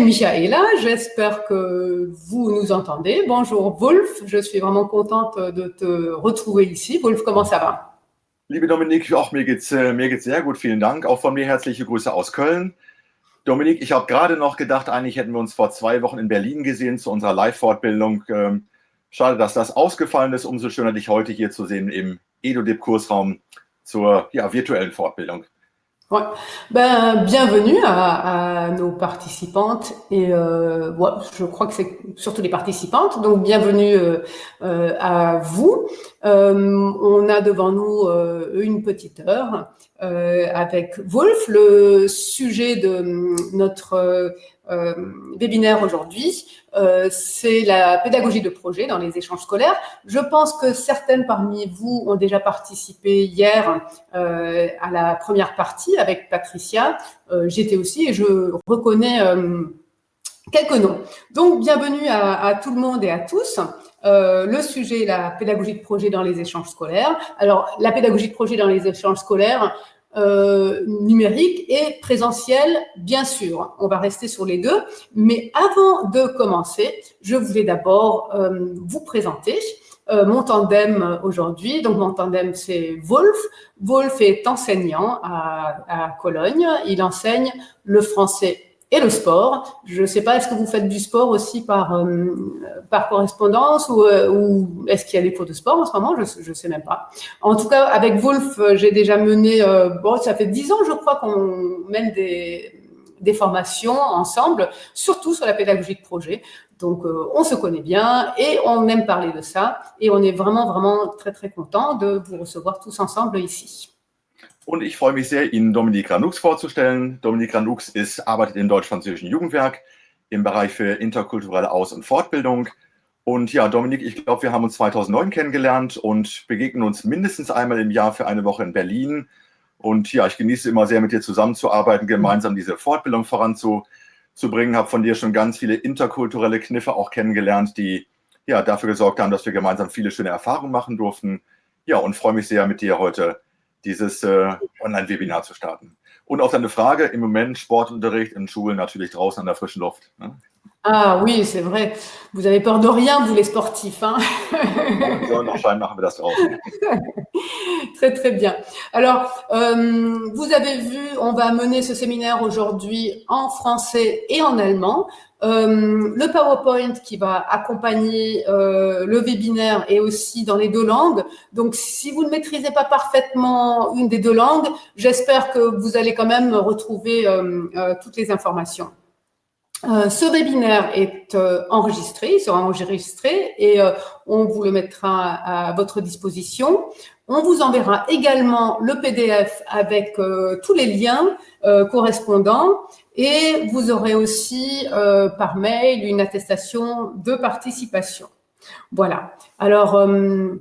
Michaela, j'espère que vous nous entendez. Bonjour Wolf, je suis vraiment contente de te retrouver ici. Wolf, comment ça va Liebe Dominik, auch mir geht's, äh, mir geht's sehr gut, vielen Dank. Auch von mir herzliche Grüße aus Köln. Dominik, ich habe gerade noch gedacht, eigentlich hätten wir uns vor zwei Wochen in Berlin gesehen zu unserer Live-Fortbildung. Ähm, schade, dass das ausgefallen ist. Umso schöner, dich heute hier zu sehen im EduDip-Kursraum zur ja, virtuellen Fortbildung. Ouais. Ben, bienvenue à, à, nos participantes et euh, ouais, je crois que c'est surtout les participantes, donc bienvenue euh, euh, à vous. Euh, on a devant nous euh, une petite heure avec Wolf. Le sujet de notre webinaire aujourd'hui, euh, c'est la pédagogie de projet dans les échanges scolaires. Je pense que certaines parmi vous ont déjà participé hier euh, à la première partie avec Patricia. Euh, j'étais aussi et je reconnais quelques noms. Donc, bienvenue à, tout le monde et à tous. Euh, le sujet, la pédagogie de projet dans les échanges scolaires. Alors, la pédagogie de projet dans les échanges scolaires, euh, numérique et présentiel, bien sûr. On va rester sur les deux. Mais avant de commencer, je voulais d'abord euh, vous présenter euh, mon tandem aujourd'hui. Donc, mon tandem, c'est Wolf. Wolf est enseignant à, à Cologne. Il enseigne le français et le sport. Je ne sais pas, est-ce que vous faites du sport aussi par, euh, par correspondance ou, euh, ou est-ce qu'il y a des cours de sport en ce moment? Je ne sais même pas. En tout cas, avec Wolf, euh, j'ai déjà mené, euh, bon, ça fait dix ans, je crois, qu'on mène des, des formations ensemble, surtout sur la pédagogie de projet. Donc, euh, on se connaît bien et on aime parler de ça. Et on est vraiment, vraiment très, très content de vous recevoir tous ensemble ici. Und ich freue mich sehr, Ihnen Dominik Ranux vorzustellen. Dominik Ranux ist, arbeitet im Deutsch-Französischen Jugendwerk im Bereich für interkulturelle Aus- und Fortbildung. Und ja, Dominik, ich glaube, wir haben uns 2009 kennengelernt und begegnen uns mindestens einmal im Jahr für eine Woche in Berlin. Und ja, ich genieße immer sehr, mit dir zusammenzuarbeiten, gemeinsam diese Fortbildung voranzubringen. Habe von dir schon ganz viele interkulturelle Kniffe auch kennengelernt, die ja dafür gesorgt haben, dass wir gemeinsam viele schöne Erfahrungen machen durften. Ja, und freue mich sehr, mit dir heute dieses äh, Online-Webinar zu starten. Und auf deine Frage, im Moment Sportunterricht in Schulen natürlich draußen an der frischen Luft. Ne? Ah oui, c'est vrai. Vous avez peur de rien, vous les sportifs. Hein? Sonnenschein machen wir das draußen. très, très bien. Alors, euh, vous avez vu, on va mener ce séminaire aujourd'hui en français et en allemand. Euh, le PowerPoint qui va accompagner euh, le webinaire est aussi dans les deux langues. Donc, si vous ne maîtrisez pas parfaitement une des deux langues, j'espère que vous allez quand même retrouver euh, toutes les informations. Ce webinaire est enregistré, il sera enregistré et on vous le mettra à votre disposition. On vous enverra également le PDF avec tous les liens correspondants et vous aurez aussi euh, par mail une attestation de participation. Voilà. Alors, euh,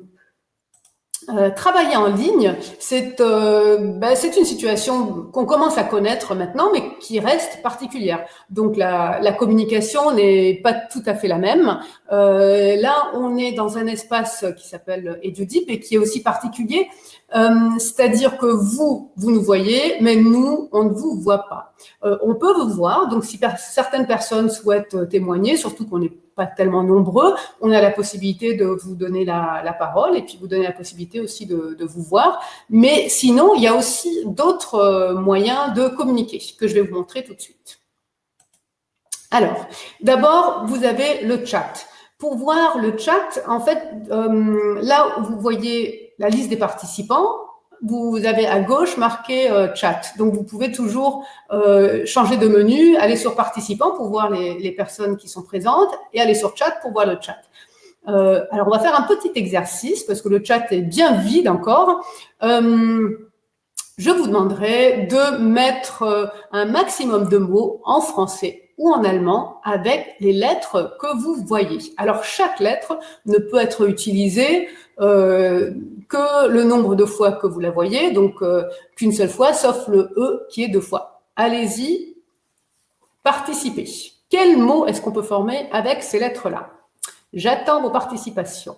euh, travailler en ligne, c'est euh, ben, une situation qu'on commence à connaître maintenant, mais qui reste particulière. Donc la, la communication n'est pas tout à fait la même. Euh, là, on est dans un espace qui s'appelle EduDeep et qui est aussi particulier euh, c'est-à-dire que vous, vous nous voyez, mais nous, on ne vous voit pas. Euh, on peut vous voir, donc si per certaines personnes souhaitent témoigner, surtout qu'on n'est pas tellement nombreux, on a la possibilité de vous donner la, parole et puis vous donner la possibilité aussi de, de, vous voir. Mais sinon, il y a aussi d'autres euh, moyens de communiquer que je vais vous montrer tout de suite. Alors, d'abord, vous avez le chat. Pour voir le chat, en fait, euh, là, vous voyez la liste des participants, vous avez à gauche marqué euh, chat. Donc, vous pouvez toujours euh, changer de menu, aller sur participants pour voir les, les, personnes qui sont présentes et aller sur chat pour voir le chat. Euh, alors, on va faire un petit exercice parce que le chat est bien vide encore. Euh, je vous demanderai de mettre euh, un maximum de mots en français ou en allemand avec les lettres que vous voyez. Alors, chaque lettre ne peut être utilisée que le nombre de fois que vous la voyez, donc euh, qu'une seule fois, sauf le E qui est deux fois. Allez-y, participez. Quel mot est-ce qu'on peut former avec ces lettres-là? J'attends vos participations.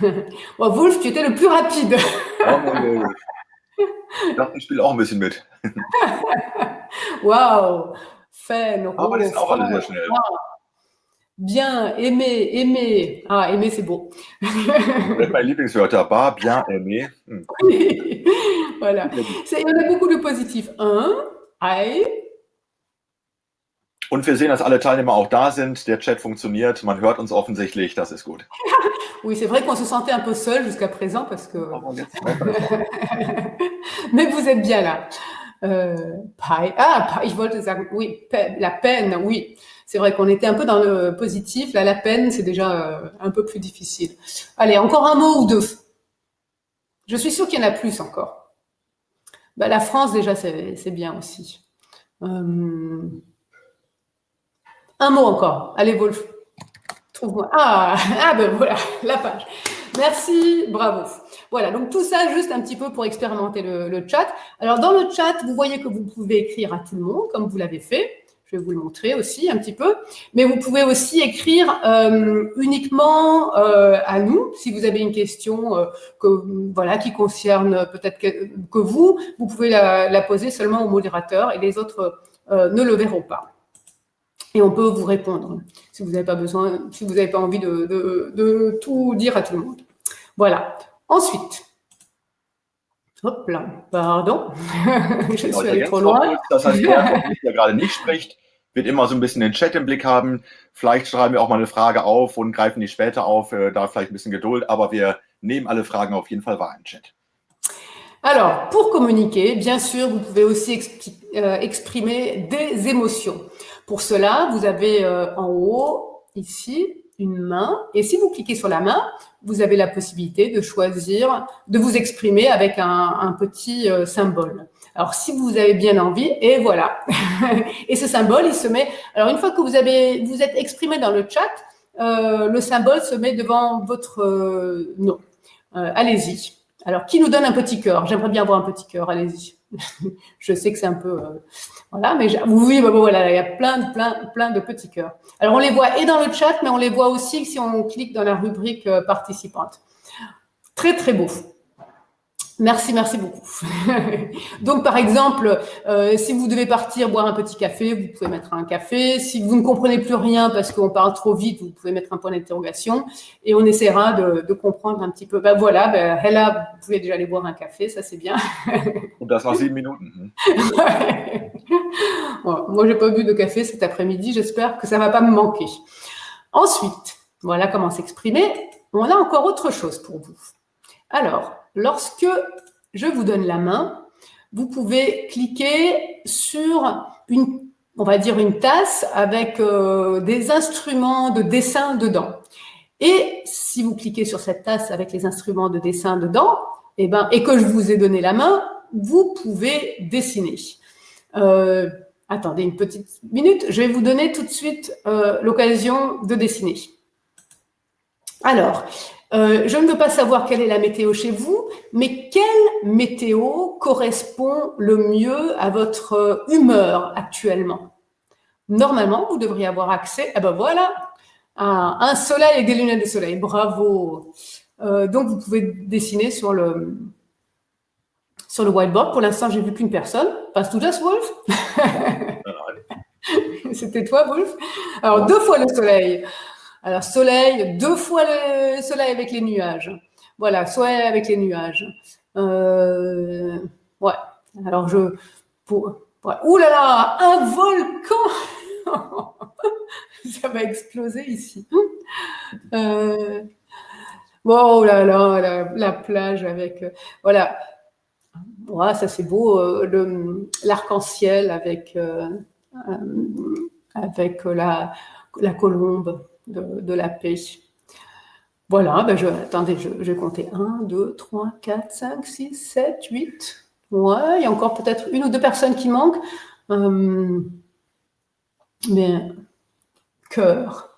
bon, Wolf, tu étais le plus rapide. oh, ich spiele auch ein bisschen mit. Waouh Fan, Aber die sind auch alle sehr schnell. Bien, aimer, aimer. Ah, aimer, c'est beau. Meine Lieblingswörter, bar, bien, aimer. Hm. voilà. Il y en a beaucoup de positifs. Un, I, Und wir sehen, dass alle Teilnehmer auch da sind. Der Chat funktioniert. Man hört uns offensichtlich. Das ist gut. Oui, c'est vrai qu'on se sentait un peu seul jusqu'à présent parce que. Oh, Mais vous êtes bien là. Euh. Ah, je wollte sagen, oui, la peine, oui. C'est vrai qu'on était un peu dans le positif. Là, la peine, c'est déjà euh, un peu plus difficile. Allez, encore un mot ou deux. Je suis sûre qu'il y en a plus encore. Bah, la France, déjà, c'est bien aussi. Euh, Un mot encore. Allez, Wolf. Trouve-moi. Ah, ah ben voilà, la page. Merci, bravo. Voilà, donc tout ça juste un petit peu pour expérimenter le chat. Alors dans le chat, vous voyez que vous pouvez écrire à tout le monde, comme vous l'avez fait. Je vais vous le montrer aussi un petit peu. Mais vous pouvez aussi écrire euh, uniquement euh, à nous, si vous avez une question euh, qui concerne peut-être que, vous, vous pouvez la, poser seulement au modérateur et les autres ne le verront pas et on peut vous répondre si vous n'avez pas besoin, si vous n'avez pas envie de tout dire à tout le monde. Voilà. Ensuite, hop là, pardon, Genau, ich allée ergänze trop loin. Das heißt, der, von uns, der gerade nicht spricht, wird immer so ein bisschen den Chat im Blick haben. Vielleicht schreiben wir auch mal eine Frage auf und greifen die später auf. Äh, Da vielleicht ein bisschen Geduld, aber wir nehmen alle Fragen auf jeden Fall wahr im Chat. Alors, pour communiquer, bien sûr, vous pouvez aussi euh, exprimer des émotions. Pour cela, vous avez euh, en haut, ici, une main. Et si vous cliquez sur la main, vous avez la possibilité de choisir, de vous exprimer avec un, petit euh, symbole. Alors, si vous avez bien envie, et voilà. et ce symbole, il se met. Alors, une fois que vous avez, vous êtes exprimé dans le chat, euh, le symbole se met devant votre euh, nom. Euh, Allez-y. Alors, qui nous donne un petit cœur? J'aimerais bien avoir un petit cœur, allez-y. Je sais que c'est un peu... euh, voilà, mais oui, bah, bon, voilà, il y a plein, plein, plein de petits cœurs. Alors, on les voit et dans le chat, mais on les voit aussi si on clique dans la rubrique euh, participante. Très, très beau. Merci, merci beaucoup. Donc, par exemple, euh, si vous devez partir boire un petit café, vous pouvez mettre un café. Si vous ne comprenez plus rien parce qu'on parle trop vite, vous pouvez mettre un point d'interrogation et on essaiera de, de comprendre un petit peu. Ben voilà, ben, Hella, vous pouvez déjà aller boire un café, ça c'est bien. Und das nach sieben Minuten. Hm. Bon, moi, j'ai pas bu de café cet après-midi. J'espère que ça va pas me manquer. Ensuite, voilà comment s'exprimer. On a encore autre chose pour vous. Alors, lorsque je vous donne la main, vous pouvez cliquer sur une, on va dire une tasse avec euh, des instruments de dessin dedans. Et si vous cliquez sur cette tasse avec les instruments de dessin dedans, eh ben, et que je vous ai donné la main, vous pouvez dessiner. Euh, attendez une petite minute, je vais vous donner tout de suite euh, l'occasion de dessiner. Alors, euh, je ne veux pas savoir quelle est la météo chez vous, mais quelle météo correspond le mieux à votre euh, humeur actuellement? Normalement, vous devriez avoir accès, ah ben voilà, à un soleil avec des lunettes de soleil. Bravo. Euh, donc, vous pouvez dessiner sur le, sur le whiteboard. Pour l'instant, j'ai vu qu'une personne. Passt du das, Wolf C'était toi, Wolf Alors, deux fois le soleil. Alors, soleil, deux fois le soleil avec les nuages. Voilà, soleil avec les nuages. Euh, ouais. Alors, je. Pour. Ouh là là, un volcan Ça va exploser ici. Euh, oh là là, la, la plage avec. voilà. Ouais, ça c'est beau. euh, L'arc-en-ciel avec, euh, avec la, la colombe de, de la paix. Voilà, ben je, attendez, je, je compter 1, 2, 3, 4, 5, 6, 7, 8. Ouais, il y a encore peut-être une ou deux personnes qui manquent. Euh, mais cœur.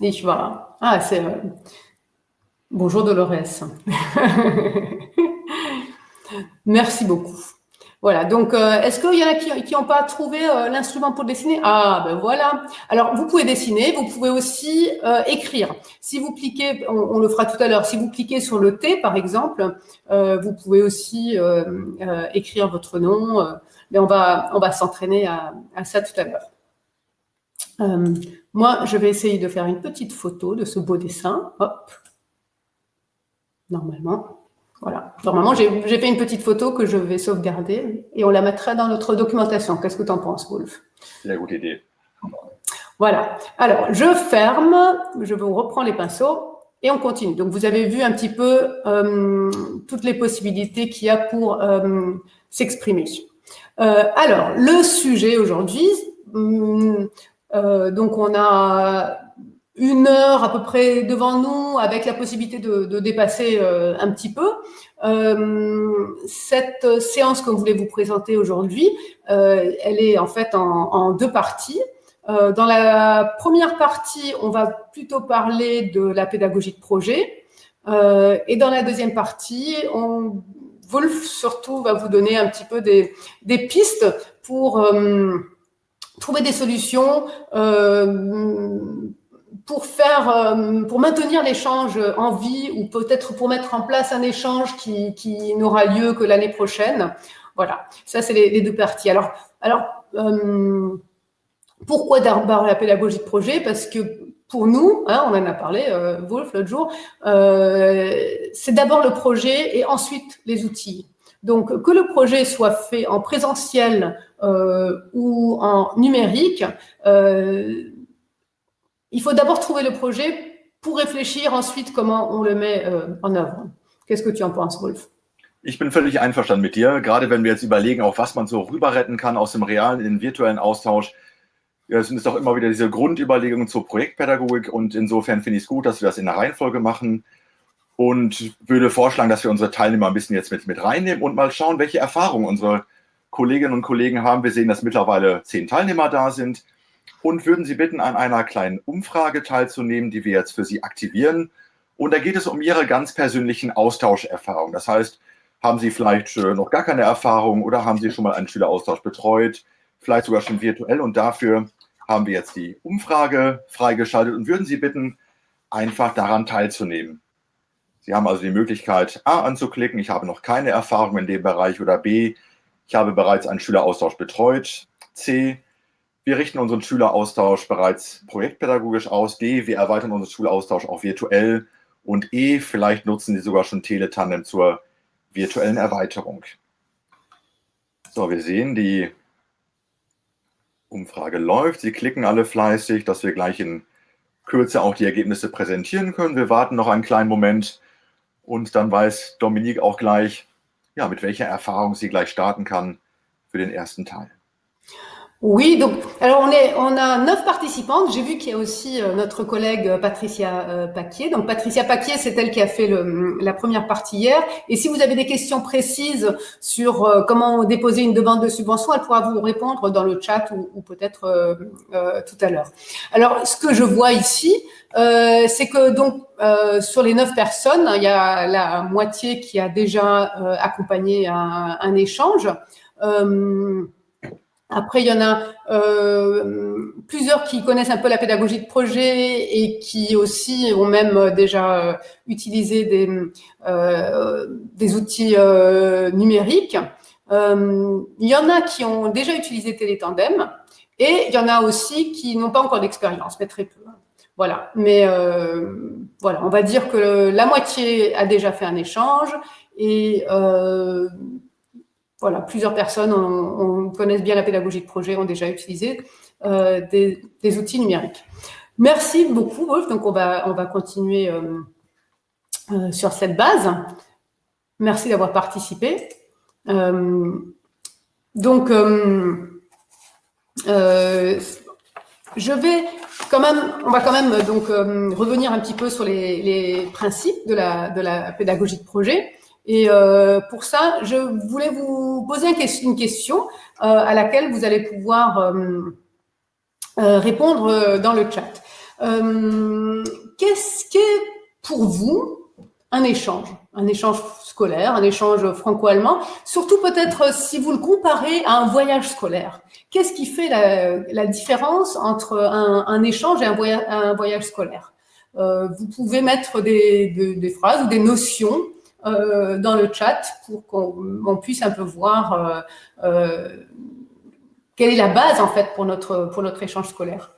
Ich war. Ah, c'est. euh, Bonjour Dolores. Merci beaucoup. Voilà, donc euh, est-ce qu'il y en a qui n'ont pas trouvé euh, l'instrument pour dessiner? Ah, ben voilà. Alors, vous pouvez dessiner, vous pouvez aussi euh, écrire. Si vous cliquez, on, le fera tout à l'heure, si vous cliquez sur le T, par exemple, vous pouvez aussi écrire votre nom. mais on va, s'entraîner à, à ça tout à l'heure. Moi, je vais essayer de faire une petite photo de ce beau dessin. Hop. Normalement. Voilà. Normalement, j'ai fait une petite photo que je vais sauvegarder et on la mettra dans notre documentation. Qu'est-ce que tu en penses, Wolf? La gute idée. Voilà. Alors, je ferme, je vous reprends les pinceaux et on continue. Donc, vous avez vu un petit peu euh, toutes les possibilités qu'il y a pour euh, s'exprimer. Euh, alors, le sujet aujourd'hui, hum, donc on a une heure à peu près devant nous avec la possibilité de, dépasser un petit peu. cette séance que je voulais vous présenter aujourd'hui, elle est en fait en deux parties. Euh, dans la première partie, on va plutôt parler de la pédagogie de projet. Euh, et dans la deuxième partie, on, Wolf surtout va vous donner un petit peu des, des pistes pour euh, trouver des solutions euh, pour faire, euh, pour maintenir l'échange en vie ou peut-être pour mettre en place un échange qui, qui n'aura lieu que l'année prochaine. Voilà, ça c'est les, deux parties. Alors, alors euh, pourquoi la pédagogie de projet? Parce que pour nous, hein, on en a parlé, euh, Wolf, l'autre jour, euh, c'est d'abord le projet et ensuite les outils. Donc, que le projet soit fait en présentiel euh, ou en numérique, il faut d'abord trouver le projet pour réfléchir ensuite comment on le met euh, en œuvre. Qu'est-ce que tu en penses, Wolf Ich bin völlig einverstanden mit dir, gerade wenn wir jetzt überlegen, auf was man so rüber retten kann aus dem realen in den virtuellen Austausch. Ja, es sind doch immer wieder diese Grundüberlegungen zur Projektpädagogik und insofern finde ich es gut, dass wir das in der Reihenfolge machen und würde vorschlagen, dass wir unsere Teilnehmer ein bisschen jetzt mit, mit reinnehmen und mal schauen, welche Erfahrungen unsere Kolleginnen und Kollegen haben. Wir sehen, dass mittlerweile zehn Teilnehmer da sind und würden Sie bitten, an einer kleinen Umfrage teilzunehmen, die wir jetzt für Sie aktivieren. Und da geht es um Ihre ganz persönlichen Austauscherfahrungen. Das heißt, haben Sie vielleicht noch gar keine Erfahrung oder haben Sie schon mal einen Schüleraustausch betreut, vielleicht sogar schon virtuell und dafür haben wir jetzt die Umfrage freigeschaltet und würden Sie bitten, einfach daran teilzunehmen. Sie haben also die Möglichkeit, A anzuklicken, ich habe noch keine Erfahrung in dem Bereich oder B, ich habe bereits einen Schüleraustausch betreut. C, wir richten unseren Schüleraustausch bereits projektpädagogisch aus. D, wir erweitern unseren Schüleraustausch auch virtuell. Und E, vielleicht nutzen Sie sogar schon Teletandem zur virtuellen Erweiterung. So, wir sehen, die Umfrage läuft. Sie klicken alle fleißig, dass wir gleich in Kürze auch die Ergebnisse präsentieren können. Wir warten noch einen kleinen Moment und dann weiß Dominique auch gleich, ja, mit welcher Erfahrung sie gleich starten kann für den ersten Teil. Oui, donc alors on a neuf participantes. J'ai vu qu'il y a aussi euh, notre collègue euh, Patricia euh, Paquier. Donc Patricia Paquier, c'est elle qui a fait le, la première partie hier. Et si vous avez des questions précises sur comment déposer une demande de subvention, elle pourra vous répondre dans le chat ou, peut-être tout à l'heure. Alors ce que je vois ici, c'est que donc sur les neuf personnes, il y a la moitié qui a déjà accompagné un échange. Après, il y en a euh, plusieurs qui connaissent un peu la pédagogie de projet et qui aussi ont même euh, déjà euh, utilisé des, euh, des outils euh, numériques. Euh, il y en a qui ont déjà utilisé Télétandem et il y en a aussi qui n'ont pas encore d'expérience, mais très peu. Voilà, mais voilà, on va dire que la moitié a déjà fait un échange et voilà, plusieurs personnes on, connaissent bien la pédagogie de projet, ont déjà utilisé euh, des, outils numériques. Merci beaucoup, Wolf. Donc, on va, on va continuer euh, euh, sur cette base. Merci d'avoir participé. Donc, je vais quand même, on va quand même revenir un petit peu sur les, principes de la pédagogie de projet. Et euh, pour ça, je voulais vous poser une question euh, à laquelle vous allez pouvoir euh, euh répondre dans le chat. Qu'est-ce qu'est pour vous un échange? Un échange scolaire, un échange franco-allemand? Surtout peut-être si vous le comparez à un voyage scolaire. Qu'est-ce qui fait la, différence entre un, échange et un voyage, scolaire? Vous pouvez mettre des phrases ou des notions euh, dans le chat pour qu'on puisse un peu voir euh, euh, quelle est la base en fait pour notre, pour notre échange scolaire.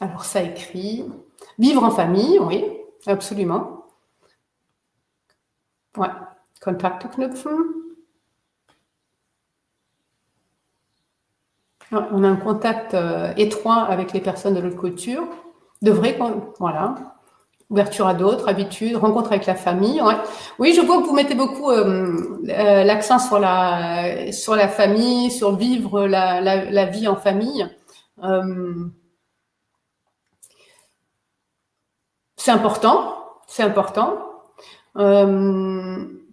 Alors ça écrit, vivre en famille, oui, absolument. Ouais, Kontakte knüpfen. On a un contact euh, étroit avec les personnes de l'autre culture. De vrai, voilà. Ouverture à d'autres, habitudes, rencontre avec la famille. Oui, je vois que vous mettez beaucoup euh, euh, l'accent sur la, famille, sur vivre la, la, vie en famille. c'est important, c'est important.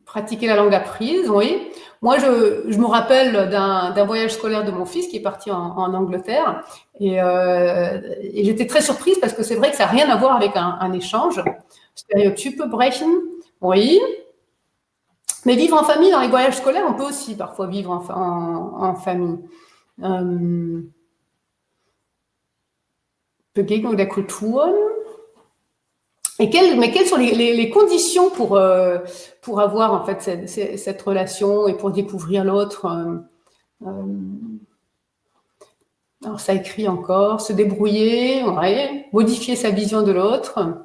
pratiquer la langue apprise, oui. Moi, je, me rappelle d'un voyage scolaire de mon fils qui est parti en, Angleterre et, euh, et j'étais très surprise parce que c'est vrai que ça n'a rien à voir avec un, un échange. Stéréotype brechen, oui. Mais vivre en famille, dans les voyages scolaires, on peut aussi parfois vivre en, en, en famille. Euh, Begegnung der Kulturen, mais quelles sont les, conditions pour, euh, pour avoir en fait cette, relation et pour découvrir l'autre euh, euh, Alors ça écrit encore, se débrouiller, modifier sa vision de l'autre.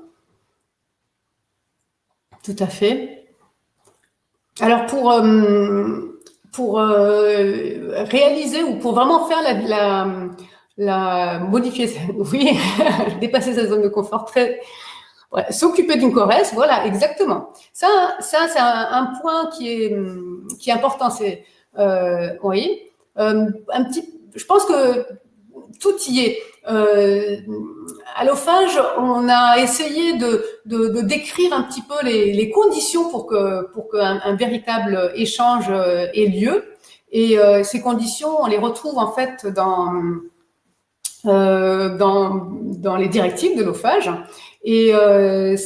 Tout à fait. Alors pour, pour réaliser ou pour vraiment faire la, la modifier, oui, dépasser sa zone de confort très S'occuper d'une choresse, voilà, exactement. Ça, ça c'est un, point qui est, qui est important. C'est, euh, oui, euh, un petit, je pense que tout y est. Euh, à l'OFAGE, on a essayé de, de, de, décrire un petit peu les, les conditions pour que pour qu'un un véritable échange ait lieu. Et euh, ces conditions, on les retrouve en fait dans euh, dans, dans les directives de l'OFAGE. Et euh,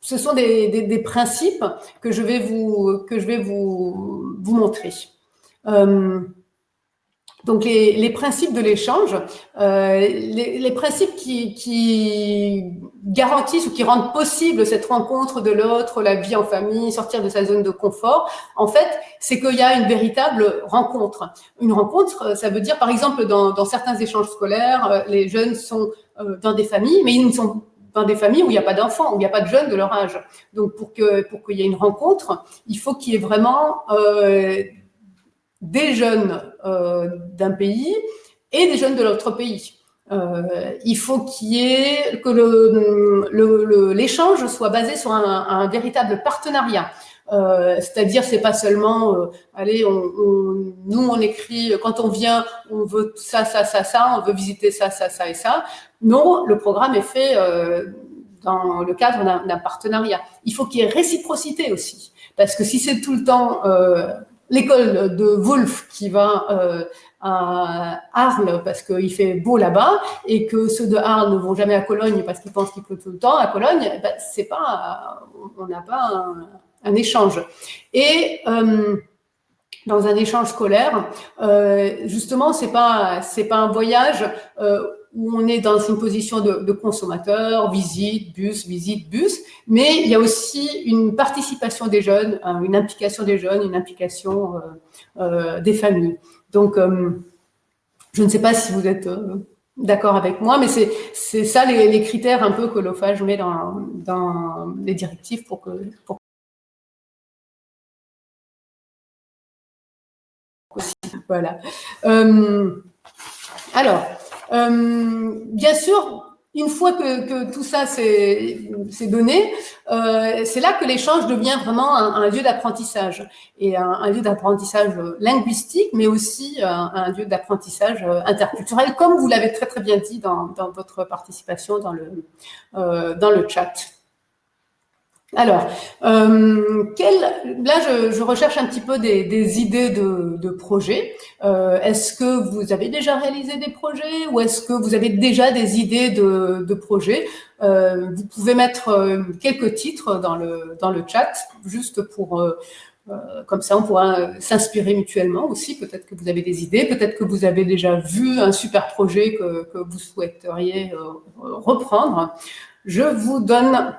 ce sont des, des, principes que je vais vous, que je vais vous, vous montrer. Euh, donc les, les, principes de l'échange, euh, les, les, principes qui, qui, garantissent ou qui rendent possible cette rencontre de l'autre, la vie en famille, sortir de sa zone de confort, en fait, c'est qu'il y a une véritable rencontre. Une rencontre, ça veut dire, par exemple, dans, dans certains échanges scolaires, les jeunes sont dans des familles, mais ils ne sont dans des familles où il n'y a pas d'enfants, où il n'y a pas de jeunes de leur âge. Donc, pour que pour qu'il y ait une rencontre, il faut qu'il y ait vraiment euh, des jeunes euh, d'un pays et des jeunes de l'autre pays. Euh, il faut qu'il ait que l'échange le, soit basé sur un véritable partenariat. Euh, C'est-à-dire, c'est pas seulement, euh, allez, on, on, nous on écrit quand on vient, on veut ça, ça, ça, ça, on veut visiter ça, ça, ça et ça. Non, le programme est fait euh, dans le cadre d'un partenariat. Il faut qu'il y ait réciprocité aussi, parce que si c'est tout le temps euh, l'école de Wolf qui va euh, à Arles parce qu'il fait beau là-bas et que ceux de Arles ne vont jamais à Cologne parce qu'ils pensent qu'il pleut tout le temps à Cologne, ben, c'est pas, on n'a pas un, un, échange. Et euh, dans un échange scolaire, euh, justement, c'est pas c'est pas un voyage euh, où on est dans une position de, consommateur, visite, bus, visite, bus, mais il y a aussi une participation des jeunes, hein, une implication des jeunes, une implication des familles. Donc, je ne sais pas si vous êtes d'accord avec moi, mais c'est ça les, les, critères un peu que l'OFAGE met dans, dans les directives pour que, pour Euh, alors, euh, bien sûr, une fois que, tout ça c'est donné, euh, c'est là que l'échange devient vraiment un, lieu d'apprentissage et un, lieu d'apprentissage linguistique, mais aussi un, lieu d'apprentissage interculturel, comme vous l'avez très très bien dit dans, votre participation dans le chat. Alors, euh, quel, là, je, je, recherche un petit peu des, des idées de, de projets. Euh, est-ce que vous avez déjà réalisé des projets ou est-ce que vous avez déjà des idées de, de projets? Euh, Vous pouvez mettre euh, quelques titres dans le, dans le chat, juste pour... Euh, euh, comme ça, on pourra s'inspirer mutuellement aussi. Peut-être que vous avez des idées, peut-être que vous avez déjà vu un super projet que, que vous souhaiteriez reprendre. Je vous donne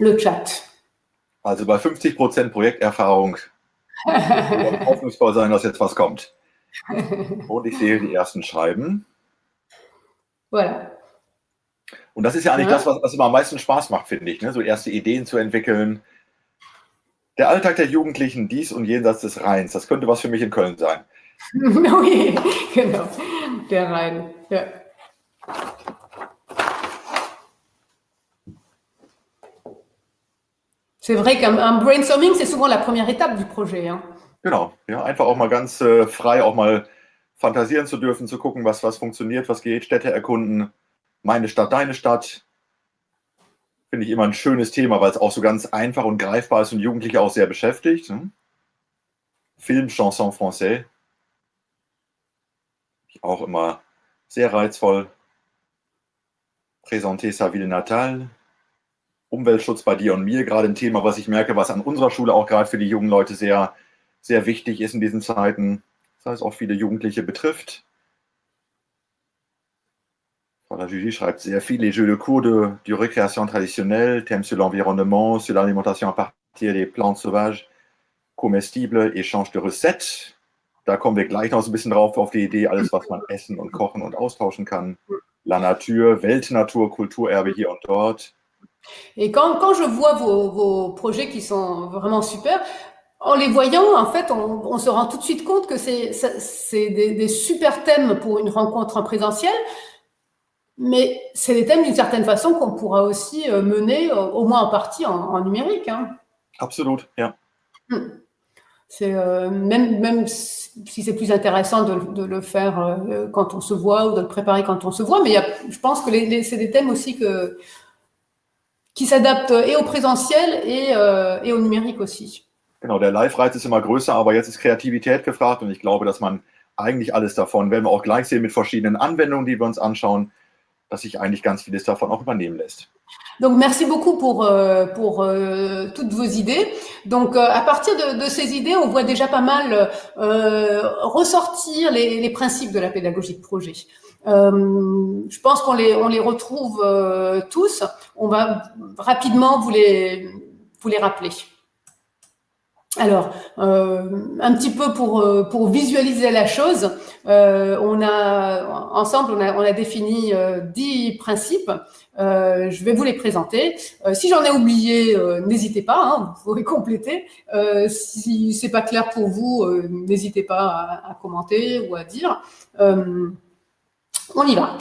le Chat. Also bei 50 Prozent Projekterfahrung hoffnungsvoll sein, dass jetzt was kommt. Und ich sehe die ersten Schreiben. Voilà. Und das ist ja eigentlich ja. das, was, was immer am meisten Spaß macht, finde ich, ne? so erste Ideen zu entwickeln. Der Alltag der Jugendlichen, dies und jenseits des Rheins, das könnte was für mich in Köln sein. oh je, genau, der Rhein, ja. C'est vrai qu'un brainstorming, c'est souvent la première étape du projet. Hein. Genau, ja, einfach auch mal ganz äh, frei, auch mal fantasieren zu dürfen, zu gucken, was, was funktioniert, was geht, Städte erkunden, meine Stadt, deine Stadt. Finde ich immer ein schönes Thema, weil es auch so ganz einfach und greifbar ist und Jugendliche auch sehr beschäftigt. Ne? Film, Chanson Français. Auch immer sehr reizvoll. Présenter sa ville natale. Umweltschutz bei dir und mir, gerade ein Thema, was ich merke, was an unserer Schule auch gerade für die jungen Leute sehr, sehr wichtig ist in diesen Zeiten. Das heißt, auch viele Jugendliche betrifft. Voilà, Julie schreibt sehr viel, les jeux de cours de, de récréation traditionnelle, thèmes sur l'environnement, sur l'alimentation à partir des plantes sauvages, comestibles, échange de recettes. Da kommen wir gleich noch so ein bisschen drauf auf die Idee, alles, was man essen und kochen und austauschen kann. La Nature, Weltnatur, Kulturerbe hier und dort. Et quand, quand je vois vos, vos, projets qui sont vraiment super, en les voyant, en fait, on, on se rend tout de suite compte que c'est des, des super thèmes pour une rencontre en présentiel, mais c'est des thèmes d'une certaine façon qu'on pourra aussi euh, mener, au moins en partie, en, en numérique. Hein. Absolut, ja. Hmm. C'est euh, même, même si c'est plus intéressant de, de le faire euh, quand on se voit ou de le préparer quand on se voit, mais y a, je pense que c'est des thèmes aussi que, qui s'adapte et au présentiel et, äh, et au numérique aussi. Genau, der Live-Reiz ist immer größer, aber jetzt ist Kreativität gefragt und ich glaube, dass man eigentlich alles davon, werden wir auch gleich sehen mit verschiedenen Anwendungen, die wir uns anschauen, dass sich eigentlich ganz vieles davon auch übernehmen lässt. Donc merci beaucoup pour, euh, pour euh, toutes vos idées. Donc euh, à partir de, de, ces idées, on voit déjà pas mal euh, ressortir les, les, principes de la pédagogie de projet. Euh, je pense qu'on les, on les retrouve euh, tous. On va rapidement vous les, rappeler. Alors, euh, un petit peu pour, euh, visualiser la chose, euh, on a ensemble, on a, défini euh, dix principes. je vais vous les présenter. si j'en ai oublié, n'hésitez pas, hein, vous pourrez compléter. si c'est pas clair pour vous, n'hésitez pas à, à, commenter ou à dire. On y va.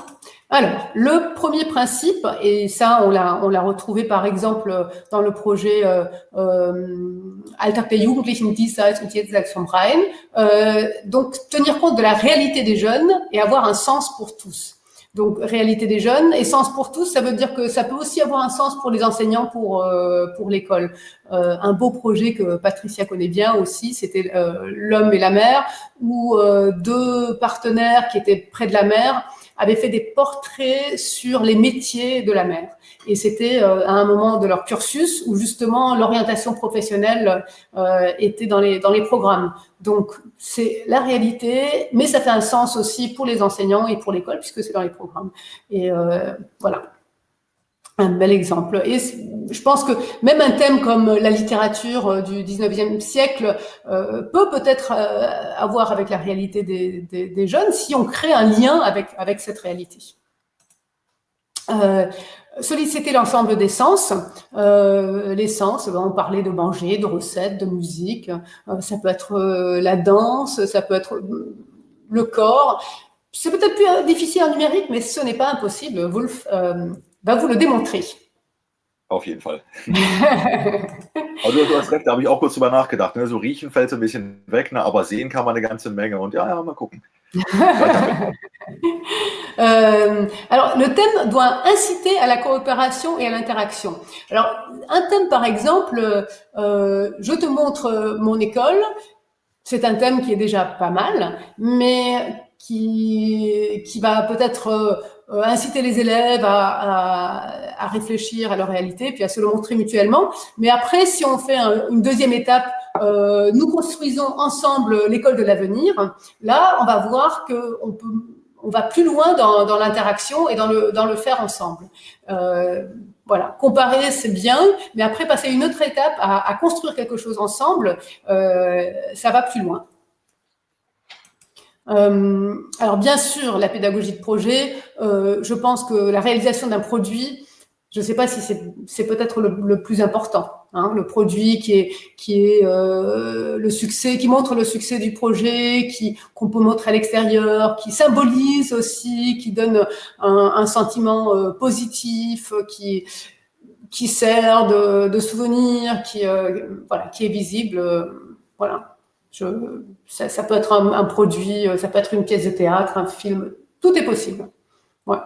Alors, le premier principe, et ça, on l'a, retrouvé par exemple dans le projet euh, euh, Alltag der Rhein. Euh, donc, tenir compte de la réalité des jeunes et avoir un sens pour tous. Donc, réalité des jeunes et sens pour tous, ça veut dire que ça peut aussi avoir un sens pour les enseignants, pour, euh, pour l'école. Euh, un beau projet que Patricia connaît bien aussi, c'était euh, L'homme et la mer, où euh, deux partenaires qui étaient près de la mer avaient fait des portraits sur les métiers de la mer. Et c'était euh, à un moment de leur cursus où justement l'orientation professionnelle euh, était dans les, dans les programmes. Donc c'est la réalité, mais ça fait un sens aussi pour les enseignants et pour l'école puisque c'est dans les programmes. Et euh, voilà un bel exemple. Et je pense que même un thème comme la littérature euh, du 19e siècle euh, peut peut-être euh, avoir avec la réalité des, jeunes si on crée un lien avec, avec cette réalité. Euh, solliciter l'ensemble des sens. Euh, les sens, ben, on parlait de manger, de recettes, de musique. Euh, ça peut être la danse, ça peut être le corps. C'est peut-être plus difficile en numérique, mais ce n'est pas impossible. Wolf va vous le démontrer. Auf jeden Fall. also du hast recht, da habe ich auch kurz drüber nachgedacht. Ne? So riechen fällt so ein bisschen weg, ne? aber sehen kann man eine ganze Menge. Und ja, ja mal gucken. euh, alors, le thème doit inciter à la coopération et à l'interaction. Alors, un thème, par exemple, euh, je te montre mon école. C'est un thème qui est déjà pas mal, mais qui, qui va peut-être euh, inciter les élèves à, à, à, réfléchir à leur réalité, puis à se le montrer mutuellement. Mais après, si on fait un, une deuxième étape, euh, nous construisons ensemble l'école de l'avenir, là, on va voir qu'on peut on va plus loin dans, dans l'interaction et dans le, dans le faire ensemble. Euh, voilà, comparer c'est bien, mais après passer une autre étape à, à construire quelque chose ensemble, euh, ça va plus loin. Alors bien sûr, la pédagogie de projet, je pense que la réalisation d'un produit, je ne sais pas si c'est peut-être le, plus important, hein, le produit qui est, euh, le succès, qui montre le succès du projet, qui qu'on peut montrer à l'extérieur, qui symbolise aussi, qui donne un, sentiment euh, positif, qui sert de, souvenir, qui euh, qui est visible, euh, voilà. Je, ça, ça, peut être un, produit, ça peut être une pièce de théâtre, un film, tout est possible. Ouais.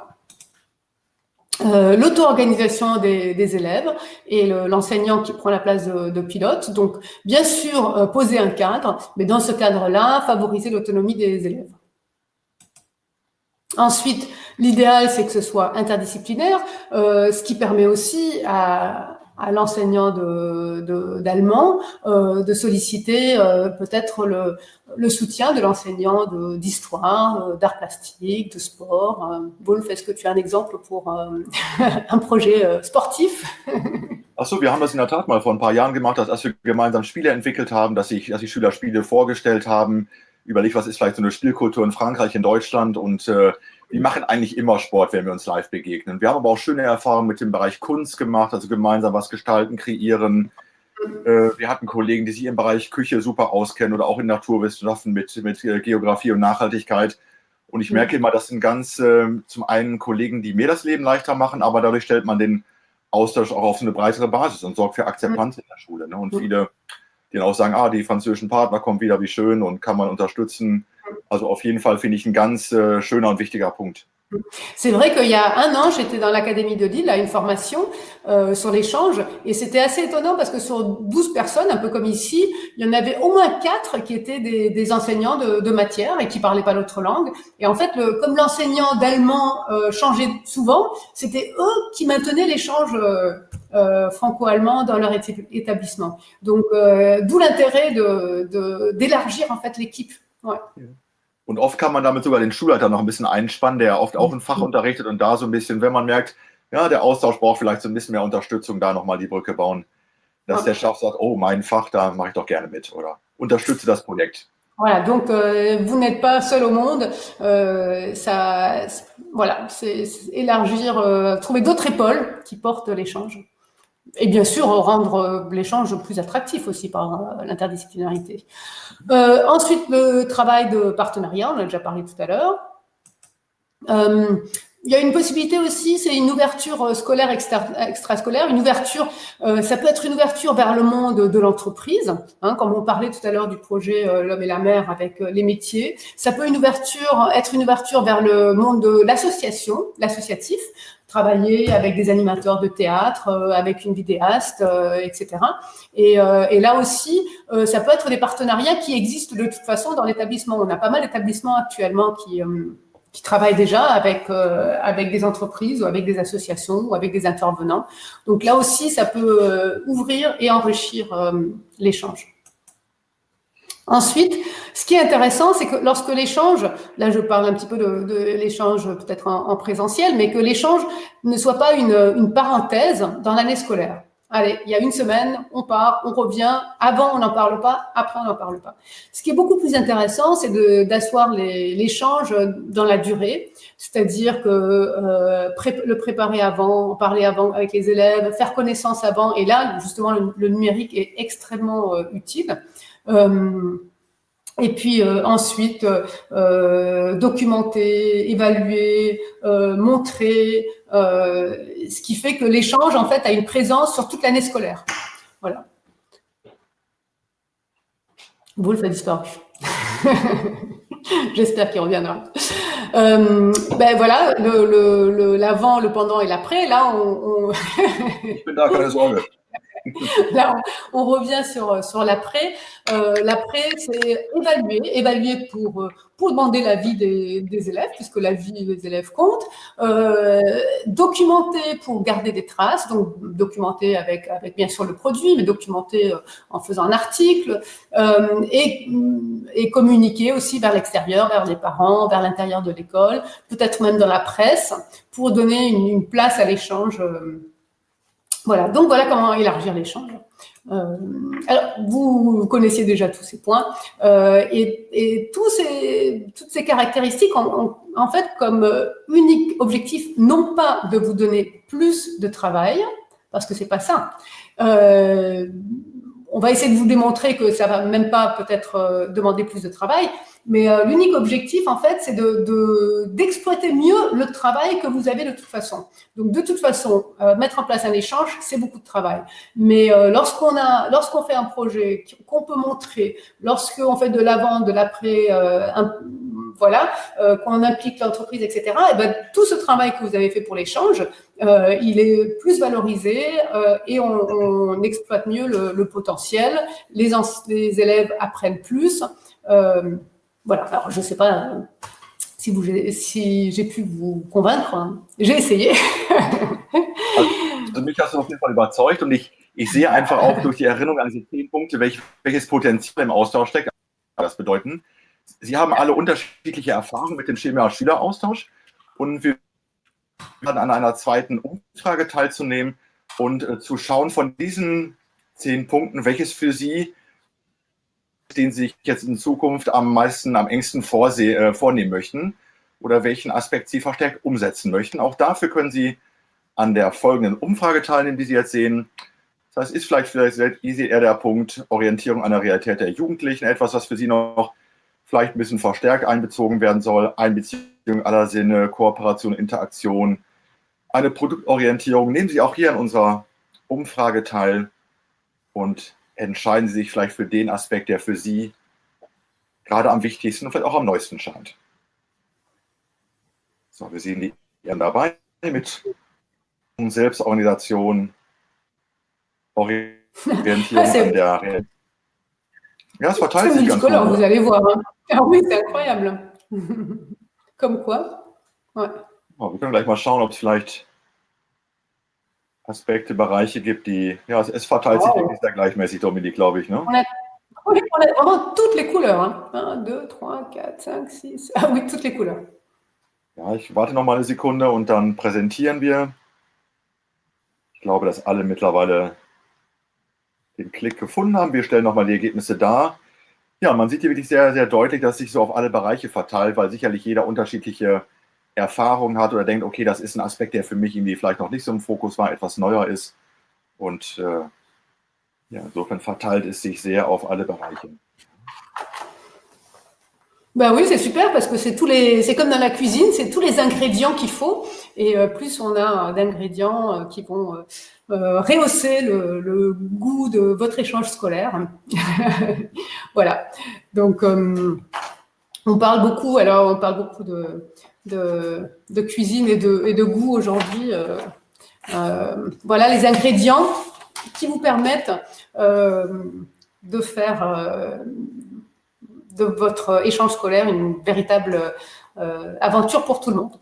Euh, l'auto-organisation des, élèves et l'enseignant qui prend la place de, pilote. Donc, bien sûr, euh, poser un cadre, mais dans ce cadre-là, favoriser l'autonomie des élèves. Ensuite, l'idéal, c'est que ce soit interdisciplinaire, euh, ce qui permet aussi à, à l'enseignant d'allemand de, euh, de, solliciter euh, peut-être le, le, soutien de l'enseignant d'histoire, euh, d'art plastique, de sport. Wolf, est-ce que tu as un exemple pour un projet sportif Achso, wir haben das in der Tat mal vor ein paar Jahren gemacht, dass, als wir gemeinsam Spiele entwickelt haben, dass sich dass die Schüler Spiele vorgestellt haben, überlegt, was ist vielleicht so eine Spielkultur in Frankreich, in Deutschland und äh, die machen eigentlich immer Sport, wenn wir uns live begegnen. Wir haben aber auch schöne Erfahrungen mit dem Bereich Kunst gemacht, also gemeinsam was gestalten, kreieren. Äh, wir hatten Kollegen, die sich im Bereich Küche super auskennen oder auch in Naturwissenschaften mit, mit äh, Geografie und Nachhaltigkeit. Und ich merke immer, das sind ganz äh, zum einen Kollegen, die mir das Leben leichter machen, aber dadurch stellt man den Austausch auch auf so eine breitere Basis und sorgt für Akzeptanz in der Schule. Ne? Und viele, die dann auch sagen, ah, die französischen Partner kommen wieder, wie schön und kann man unterstützen. Also auf jeden Fall finde ich ein ganz äh, schöner und wichtiger Punkt. C'est vrai qu'il y a un an, j'étais dans l'Académie de Lille à une formation euh, sur l'échange et c'était assez étonnant parce que sur 12 personnes, un peu comme ici, il y en avait au moins 4 qui étaient des, des enseignants de, de, matière et qui parlaient pas l'autre langue. Et en fait, le, comme l'enseignant d'allemand euh, changeait souvent, c'était eux qui maintenaient l'échange euh, euh franco-allemand dans leur établissement. Donc, euh, d'où l'intérêt d'élargir de, en fait l'équipe. Und oft kann man damit sogar den Schulleiter noch ein bisschen einspannen, der oft auch ein Fach mhm. unterrichtet und da so ein bisschen, wenn man merkt, ja, der Austausch braucht vielleicht so ein bisschen mehr Unterstützung, da nochmal die Brücke bauen. Dass okay. der Chef sagt, oh, mein Fach, da mache ich doch gerne mit oder unterstütze das Projekt. Voilà, donc euh, vous n'êtes pas seul au monde. Euh, ça, voilà, c'est élargir, euh, trouver d'autres épaules qui portent l'échange. Et bien sûr, rendre euh, l'échange plus attractif aussi par euh, l'interdisciplinarité. Euh, ensuite, le travail de partenariat, on a déjà parlé tout à l'heure. Il y a une possibilité aussi, c'est une ouverture scolaire extrascolaire. Une ouverture, ça peut être une ouverture vers le monde de l'entreprise, hein, comme on parlait tout à l'heure du projet L'homme et la mer avec les métiers. Ça peut une ouverture, être une ouverture vers le monde de l'association, l'associatif, travailler avec des animateurs de théâtre, euh, avec une vidéaste, euh, etc. Et, euh, et, là aussi, ça peut être des partenariats qui existent de toute façon dans l'établissement. On a pas mal d'établissements actuellement qui qui travaillent déjà avec avec des entreprises ou avec des associations ou avec des intervenants. Donc là aussi, ça peut ouvrir et enrichir l'échange. Ensuite, ce qui est intéressant, c'est que lorsque l'échange, là je parle un petit peu de, l'échange peut-être en, en, présentiel, mais que l'échange ne soit pas une parenthèse dans l'année scolaire. Allez, il y a une semaine, on part, on revient, avant on n'en parle pas, après on n'en parle pas. Ce qui est beaucoup plus intéressant, c'est d'asseoir l'échange dans la durée, c'est-à-dire que euh, le préparer avant, parler avant avec les élèves, faire connaissance avant, et là justement le, le numérique est extrêmement euh, utile. Euh, et puis euh, ensuite, euh, documenter, évaluer, montrer, ce qui fait que l'échange, en fait, a une présence sur toute l'année scolaire. Voilà. Wolf a disparu. J'espère qu'il reviendra. Euh, ben voilà, l'avant, le, le, pendant et l'après. Là, on. on... On, revient sur, sur l'après. Euh, l'après, c'est évaluer, évaluer pour, euh, pour demander l'avis des, des élèves, puisque la vie des élèves compte. Euh, documenter pour garder des traces, donc documenter avec, avec bien sûr le produit, mais documenter euh, en faisant un article, euh, et, et communiquer aussi vers l'extérieur, vers les parents, vers l'intérieur de l'école, peut-être même dans la presse, pour donner une place à l'échange voilà, donc voilà comment élargir l'échange. Euh, alors, vous connaissiez déjà tous ces points euh, et, tous ces, toutes ces caractéristiques ont, en fait comme euh, unique objectif non pas de vous donner plus de travail, parce que c'est pas ça. On va essayer de vous démontrer que ça va même pas peut-être euh, demander plus de travail, mais euh, l'unique objectif, en fait, c'est d'exploiter de, mieux le travail que vous avez de toute façon. Donc, de toute façon, euh, mettre en place un échange, c'est beaucoup de travail. Mais euh, lorsqu'on lorsqu'on fait un projet qu'on peut montrer, lorsqu'on fait de l'avant, de l'après, euh, voilà, euh, qu'on implique l'entreprise, etc., et eh ben, tout ce travail que vous avez fait pour l'échange, il est plus valorisé et on, on, exploite mieux le, le potentiel. Les, les élèves apprennent plus. Euh, voilà, alors je ne sais pas euh, si, si j'ai pu vous convaincre. Hein. J'ai essayé. mich hast du auf überzeugt und ich, sehe einfach auch durch die Erinnerung an diese zehn Punkte, welch, welches Potenzial im Austausch steckt. Das Sie haben alle unterschiedliche Erfahrungen mit dem Schüler-Austausch und wir werden an einer zweiten Umfrage teilzunehmen und äh, zu schauen von diesen zehn Punkten, welches für Sie den Sie sich jetzt in Zukunft am meisten, am engsten vorseh, äh, vornehmen möchten oder welchen Aspekt Sie verstärkt umsetzen möchten. Auch dafür können Sie an der folgenden Umfrage teilnehmen, die Sie jetzt sehen. Das ist vielleicht, vielleicht eher der Punkt Orientierung an der Realität der Jugendlichen, etwas, was für Sie noch vielleicht ein bisschen verstärkt einbezogen werden soll. Einbeziehung aller Sinne, Kooperation, Interaktion, eine Produktorientierung. Nehmen Sie auch hier an unserer Umfrage teil und entscheiden Sie sich vielleicht für den Aspekt, der für Sie gerade am wichtigsten und vielleicht auch am neuesten scheint. So, wir sehen die Ehren dabei mit Selbstorganisation, Orientierung an der Ja, es verteilt sich ganz gut. Vous allez voir. Ah oui, c'est incroyable. Comme quoi. Ouais. wir können gleich mal schauen, ob es vielleicht Aspekte, Bereiche gibt, die, ja, es verteilt wow. sich wirklich sehr gleichmäßig, Dominik, glaube ich. Ne? On a, on a vraiment toutes les couleurs. Hein. 1, 2, 3, 4, 5, 6. Ah oui, toutes les couleurs. Ja, ich warte noch mal eine Sekunde und dann präsentieren wir. Ich glaube, dass alle mittlerweile den Klick gefunden haben. Wir stellen noch mal die Ergebnisse dar. Ja, man sieht hier wirklich sehr, sehr deutlich, dass sich so auf alle Bereiche verteilt, weil sicherlich jeder unterschiedliche Erfahrung hat oder denkt, okay, das ist ein Aspekt, der für mich irgendwie vielleicht noch nicht so im Fokus war, etwas neuer ist. Und äh, ja, insofern verteilt es sich sehr auf alle Bereiche. Ben oui, c'est super parce que c'est tous les, c'est comme dans la cuisine, c'est tous les ingrédients qu'il faut. Et euh, plus on a d'ingrédients euh, qui vont euh, euh, rehausser le, goût de votre échange scolaire. voilà. Donc, euh, on parle beaucoup, alors on parle beaucoup de, de, cuisine et de, et de goût aujourd'hui. Euh, euh, voilà les ingrédients qui vous permettent euh, de faire euh, de votre échange scolaire une véritable euh, aventure pour tout le monde.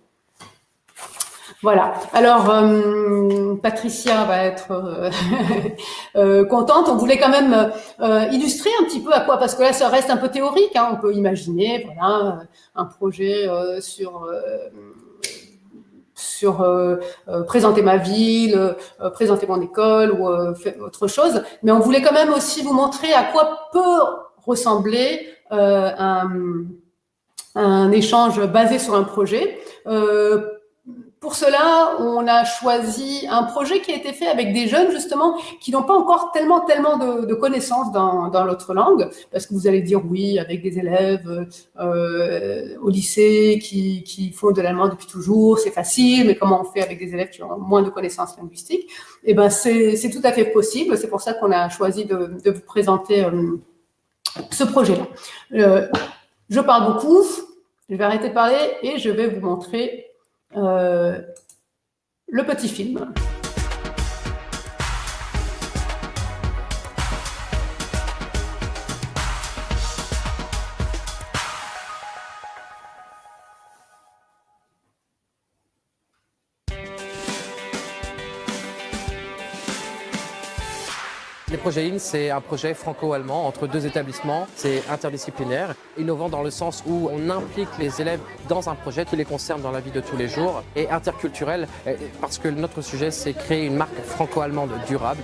Voilà. Alors, euh, Patricia va être euh, euh, contente. On voulait quand même euh, illustrer un petit peu à quoi, parce que là, ça reste un peu théorique. Hein. On peut imaginer, voilà, un projet euh, sur sur présenter ma ville, présenter mon école ou autre chose. Mais on voulait quand même aussi vous montrer à quoi peut ressembler un, un échange basé sur un projet. Euh, pour cela, on a choisi un projet qui a été fait avec des jeunes, justement, qui n'ont pas encore tellement, tellement de, connaissances dans, l'autre langue, parce que vous allez dire oui, avec des élèves euh, au lycée qui, font de l'allemand depuis toujours, c'est facile, mais comment on fait avec des élèves qui ont moins de connaissances linguistiques? Eh ben, c'est tout à fait possible. C'est pour ça qu'on a choisi de, de vous présenter euh, ce projet-là. Euh, je parle beaucoup, je vais arrêter de parler et je vais vous montrer euh, le petit film. Les projets IN, c'est un projet franco-allemand entre deux établissements. C'est interdisciplinaire, innovant dans le sens où on implique les élèves dans un projet qui les concerne dans la vie de tous les jours, et interculturel parce que notre sujet, c'est créer une marque franco-allemande durable.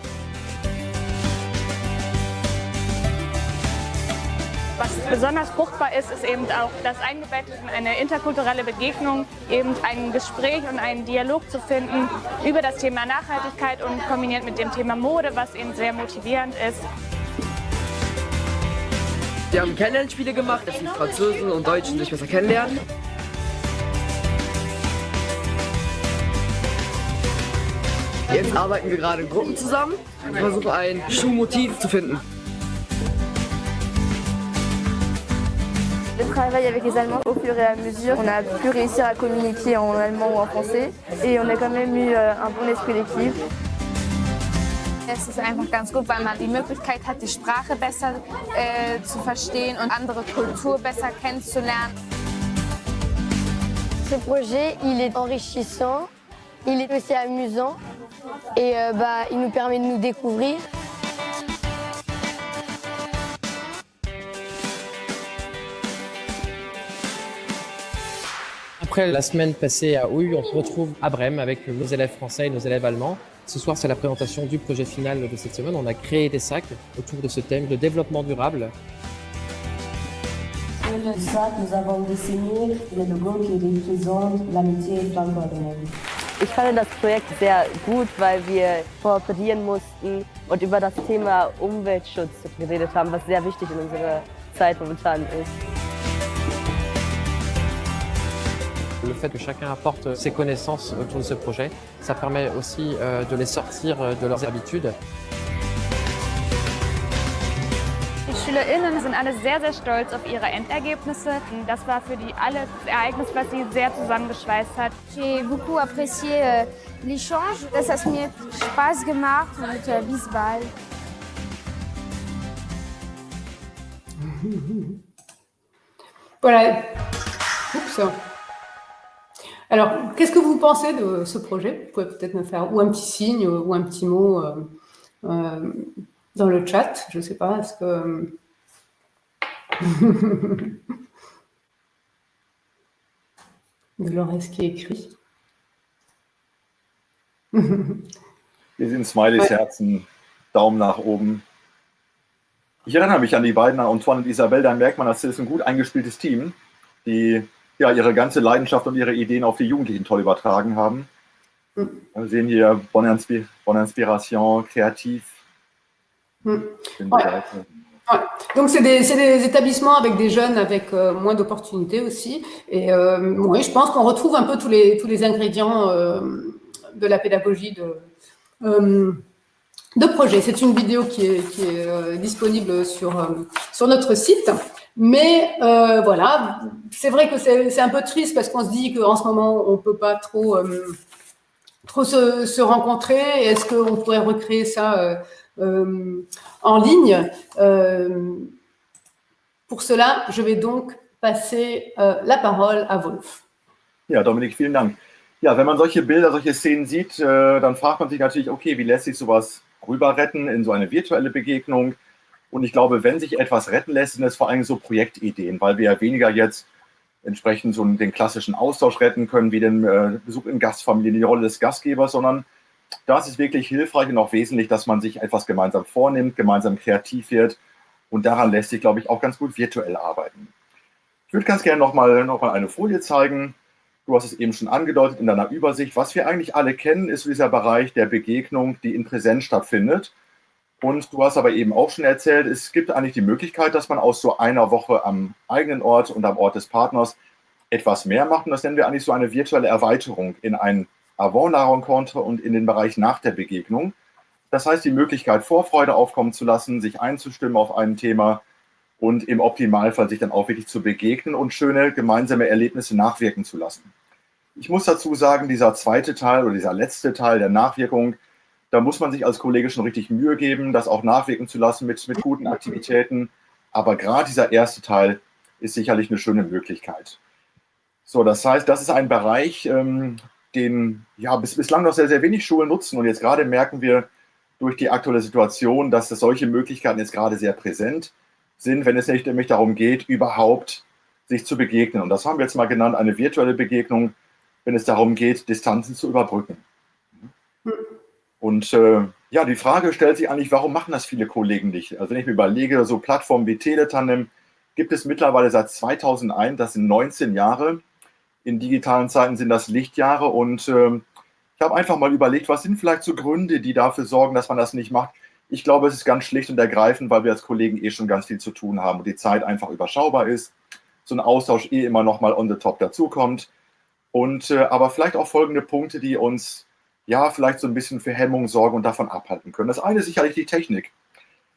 Was besonders fruchtbar ist, ist eben auch das Eingebettet in eine interkulturelle Begegnung, eben ein Gespräch und einen Dialog zu finden über das Thema Nachhaltigkeit und kombiniert mit dem Thema Mode, was eben sehr motivierend ist. Wir haben Kennenlernspiele gemacht, dass die Franzosen und Deutschen sich besser kennenlernen. Jetzt arbeiten wir gerade in Gruppen zusammen und versuchen ein Schuhmotiv zu finden. Je travaille avec les Allemands au fur et à mesure. On a pu réussir à communiquer en allemand ou en français et on a quand même eu un bon esprit d'équipe. Es ist einfach ganz gut, weil man die Möglichkeit hat, die Sprache besser äh, zu verstehen und andere Kultur besser kennenzulernen. Ce projet, il est enrichissant, il est aussi amusant et euh, bah, il nous permet de nous découvrir. Après la semaine passée à Houille, on se retrouve à Brême avec nos élèves français et nos élèves allemands. Ce soir, c'est la présentation du projet final de cette semaine. On a créé des sacs autour de ce thème, le développement durable. Pour le sac, nous avons dessiné le logo qui représente l'amitié franco-allemande. Ich fand das Projekt sehr gut, weil wir kooperieren mussten und über das Thema Umweltschutz geredet haben, was sehr wichtig in unserer Zeit momentan ist. Fait que chacun apporte ses connaissances autour de ce projet, ça permet aussi de les sortir de leurs habitudes. Die SchülerInnen sind alle sehr, sehr stolz auf ihre Endergebnisse. Das war für die alle das Ereignis, was sie sehr zusammengeschweißt hat. J'ai beaucoup apprécié euh, l'échange. Das hat mir Spaß gemacht und äh, bis bald. Voilà. Oups. Alors, qu'est-ce que vous pensez de ce projet? Vous pouvez peut-être me faire ou un petit signe ou un petit mot euh, euh, dans le chat. Je ne sais pas, est-ce que... Dolores qui écrit? Hier sind Smileys, Herzen, Daumen nach oben. Ich erinnere mich an die beiden, an Antoine und Isabelle, da merkt man, das ist ein gut eingespieltes Team, die ja, ihre ganze Leidenschaft und ihre Ideen auf die Jugendlichen toll übertragen haben. Wir sehen hier Bonne, Inspi Bonne Inspiration, Kreativ. Ouais. Ouais. Donc, c'est des, des, établissements avec des jeunes avec euh, moins d'opportunités aussi. Et euh, oui, je pense qu'on retrouve un peu tous les, tous les ingrédients euh, de la pédagogie de, euh, de projet. C'est une vidéo qui est, qui est euh, disponible sur, euh, sur notre site. Mais voilà, c'est vrai que c'est un peu triste parce qu'on se dit qu'en ce moment, on ne peut pas trop, trop se, rencontrer. Est-ce qu'on pourrait recréer ça euh, en ligne? Euh, pour cela, je vais donc passer euh, la parole à Wolf. Ja, Dominik, vielen Dank. Ja, wenn man solche Bilder, solche Szenen sieht, äh, dann fragt man sich natürlich, okay, wie lässt sich sowas rüber retten in so eine virtuelle Begegnung? Und ich glaube, wenn sich etwas retten lässt, sind es vor allem so Projektideen, weil wir ja weniger jetzt entsprechend so den klassischen Austausch retten können, wie den äh, Besuch in Gastfamilien, die Rolle des Gastgebers, sondern da ist es wirklich hilfreich und auch wesentlich, dass man sich etwas gemeinsam vornimmt, gemeinsam kreativ wird. Und daran lässt sich, glaube ich, auch ganz gut virtuell arbeiten. Ich würde ganz gerne nochmal noch mal eine Folie zeigen. Du hast es eben schon angedeutet in deiner Übersicht. Was wir eigentlich alle kennen, ist dieser Bereich der Begegnung, die in Präsenz stattfindet. Und du hast aber eben auch schon erzählt, es gibt eigentlich die Möglichkeit, dass man aus so einer Woche am eigenen Ort und am Ort des Partners etwas mehr macht. Und das nennen wir eigentlich so eine virtuelle Erweiterung in ein avant la rencontre und in den Bereich nach der Begegnung. Das heißt, die Möglichkeit, Vorfreude aufkommen zu lassen, sich einzustimmen auf ein Thema und im Optimalfall sich dann auch wirklich zu begegnen und schöne gemeinsame Erlebnisse nachwirken zu lassen. Ich muss dazu sagen, dieser zweite Teil oder dieser letzte Teil der Nachwirkung, da muss man sich als Kollege schon richtig Mühe geben, das auch nachwirken zu lassen mit, mit guten Aktivitäten. Aber gerade dieser erste Teil ist sicherlich eine schöne Möglichkeit. So, das heißt, das ist ein Bereich, ähm, den ja bis, bislang noch sehr, sehr wenig Schulen nutzen. Und jetzt gerade merken wir, durch die aktuelle Situation, dass es solche Möglichkeiten jetzt gerade sehr präsent sind, wenn es nicht nämlich darum geht, überhaupt sich zu begegnen. Und das haben wir jetzt mal genannt, eine virtuelle Begegnung, wenn es darum geht, Distanzen zu überbrücken. Und äh, ja, die Frage stellt sich eigentlich, warum machen das viele Kollegen nicht? Also wenn ich mir überlege, so Plattformen wie Teletandem gibt es mittlerweile seit 2001, das sind 19 Jahre. In digitalen Zeiten sind das Lichtjahre und äh, ich habe einfach mal überlegt, was sind vielleicht so Gründe, die dafür sorgen, dass man das nicht macht. Ich glaube, es ist ganz schlicht und ergreifend, weil wir als Kollegen eh schon ganz viel zu tun haben und die Zeit einfach überschaubar ist. So ein Austausch eh immer noch mal on the top dazukommt. Und äh, aber vielleicht auch folgende Punkte, die uns ja vielleicht so ein bisschen für Hemmung sorgen und davon abhalten können. Das eine ist sicherlich die Technik.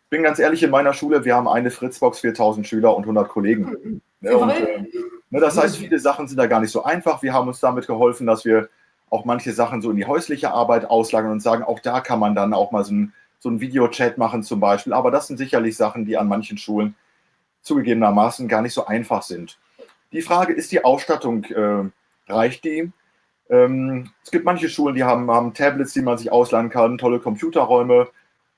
Ich bin ganz ehrlich, in meiner Schule, wir haben eine Fritzbox, 4000 Schüler und 100 Kollegen. Ne, und, äh, ne, das heißt, viele Sachen sind da gar nicht so einfach. Wir haben uns damit geholfen, dass wir auch manche Sachen so in die häusliche Arbeit auslagern und sagen, auch da kann man dann auch mal so ein, so ein Videochat machen zum Beispiel. Aber das sind sicherlich Sachen, die an manchen Schulen zugegebenermaßen gar nicht so einfach sind. Die Frage ist die Ausstattung, äh, reicht die? Ähm, es gibt manche Schulen, die haben, haben Tablets, die man sich ausleihen kann, tolle Computerräume.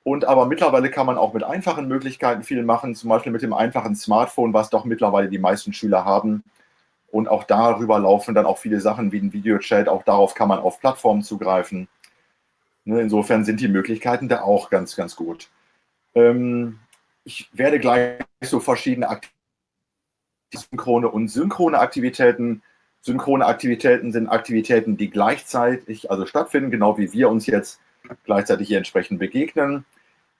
Und aber mittlerweile kann man auch mit einfachen Möglichkeiten viel machen, zum Beispiel mit dem einfachen Smartphone, was doch mittlerweile die meisten Schüler haben. Und auch darüber laufen dann auch viele Sachen wie ein Videochat. Auch darauf kann man auf Plattformen zugreifen. Ne, insofern sind die Möglichkeiten da auch ganz, ganz gut. Ähm, ich werde gleich so verschiedene Aktivitäten, synchrone und synchrone Aktivitäten. Synchrone Aktivitäten sind Aktivitäten, die gleichzeitig also stattfinden, genau wie wir uns jetzt gleichzeitig hier entsprechend begegnen.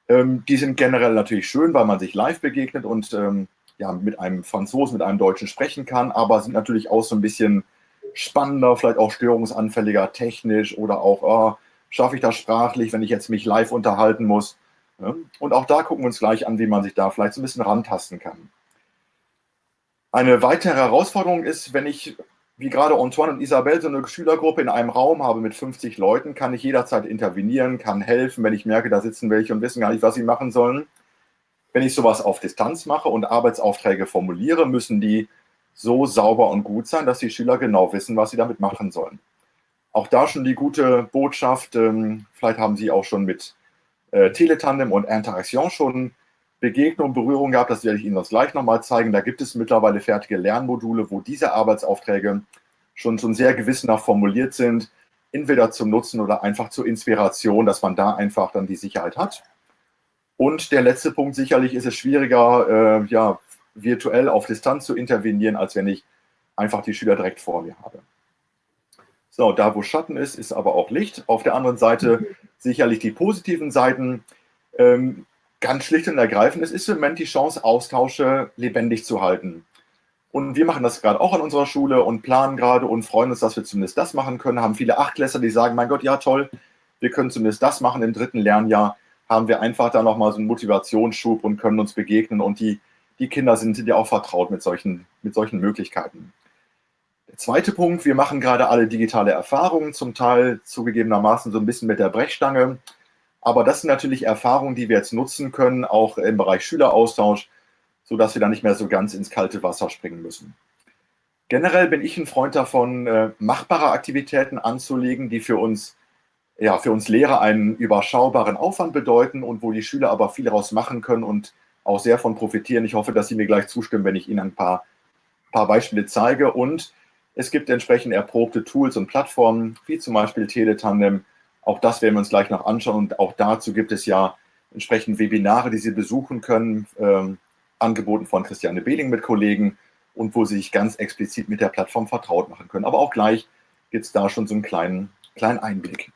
Ähm, die sind generell natürlich schön, weil man sich live begegnet und ähm, ja, mit einem Franzosen, mit einem Deutschen sprechen kann, aber sind natürlich auch so ein bisschen spannender, vielleicht auch störungsanfälliger technisch oder auch, oh, schaffe ich das sprachlich, wenn ich jetzt mich live unterhalten muss. Und auch da gucken wir uns gleich an, wie man sich da vielleicht so ein bisschen rantasten kann. Eine weitere Herausforderung ist, wenn ich, wie gerade Antoine und Isabel, so eine Schülergruppe in einem Raum habe mit 50 Leuten, kann ich jederzeit intervenieren, kann helfen, wenn ich merke, da sitzen welche und wissen gar nicht, was sie machen sollen. Wenn ich sowas auf Distanz mache und Arbeitsaufträge formuliere, müssen die so sauber und gut sein, dass die Schüler genau wissen, was sie damit machen sollen. Auch da schon die gute Botschaft, ähm, vielleicht haben Sie auch schon mit äh, Teletandem und Interaction schon Begegnung, Berührung gehabt, das werde ich Ihnen das gleich nochmal zeigen. Da gibt es mittlerweile fertige Lernmodule, wo diese Arbeitsaufträge schon, schon sehr gewissenhaft formuliert sind, entweder zum Nutzen oder einfach zur Inspiration, dass man da einfach dann die Sicherheit hat. Und der letzte Punkt, sicherlich ist es schwieriger, äh, ja, virtuell auf Distanz zu intervenieren, als wenn ich einfach die Schüler direkt vor mir habe. So, da wo Schatten ist, ist aber auch Licht. Auf der anderen Seite sicherlich die positiven Seiten. Ähm, ganz schlicht und ergreifend, es ist im Moment die Chance, Austausche lebendig zu halten. Und wir machen das gerade auch an unserer Schule und planen gerade und freuen uns, dass wir zumindest das machen können. Haben viele Achtklässler, die sagen, mein Gott, ja toll, wir können zumindest das machen im dritten Lernjahr haben wir einfach da nochmal so einen Motivationsschub und können uns begegnen und die, die Kinder sind ja auch vertraut mit solchen, mit solchen Möglichkeiten. Der zweite Punkt, wir machen gerade alle digitale Erfahrungen, zum Teil zugegebenermaßen so ein bisschen mit der Brechstange. Aber das sind natürlich Erfahrungen, die wir jetzt nutzen können, auch im Bereich Schüleraustausch, sodass wir da nicht mehr so ganz ins kalte Wasser springen müssen. Generell bin ich ein Freund davon, äh, machbare Aktivitäten anzulegen, die für uns ja, für uns Lehrer einen überschaubaren Aufwand bedeuten und wo die Schüler aber viel daraus machen können und auch sehr von profitieren. Ich hoffe, dass Sie mir gleich zustimmen, wenn ich Ihnen ein paar, paar Beispiele zeige. Und es gibt entsprechend erprobte Tools und Plattformen, wie zum Beispiel Teletandem. Auch das werden wir uns gleich noch anschauen. Und auch dazu gibt es ja entsprechend Webinare, die Sie besuchen können, ähm, angeboten von Christiane Behling mit Kollegen und wo Sie sich ganz explizit mit der Plattform vertraut machen können. Aber auch gleich gibt es da schon so einen kleinen, kleinen Einblick.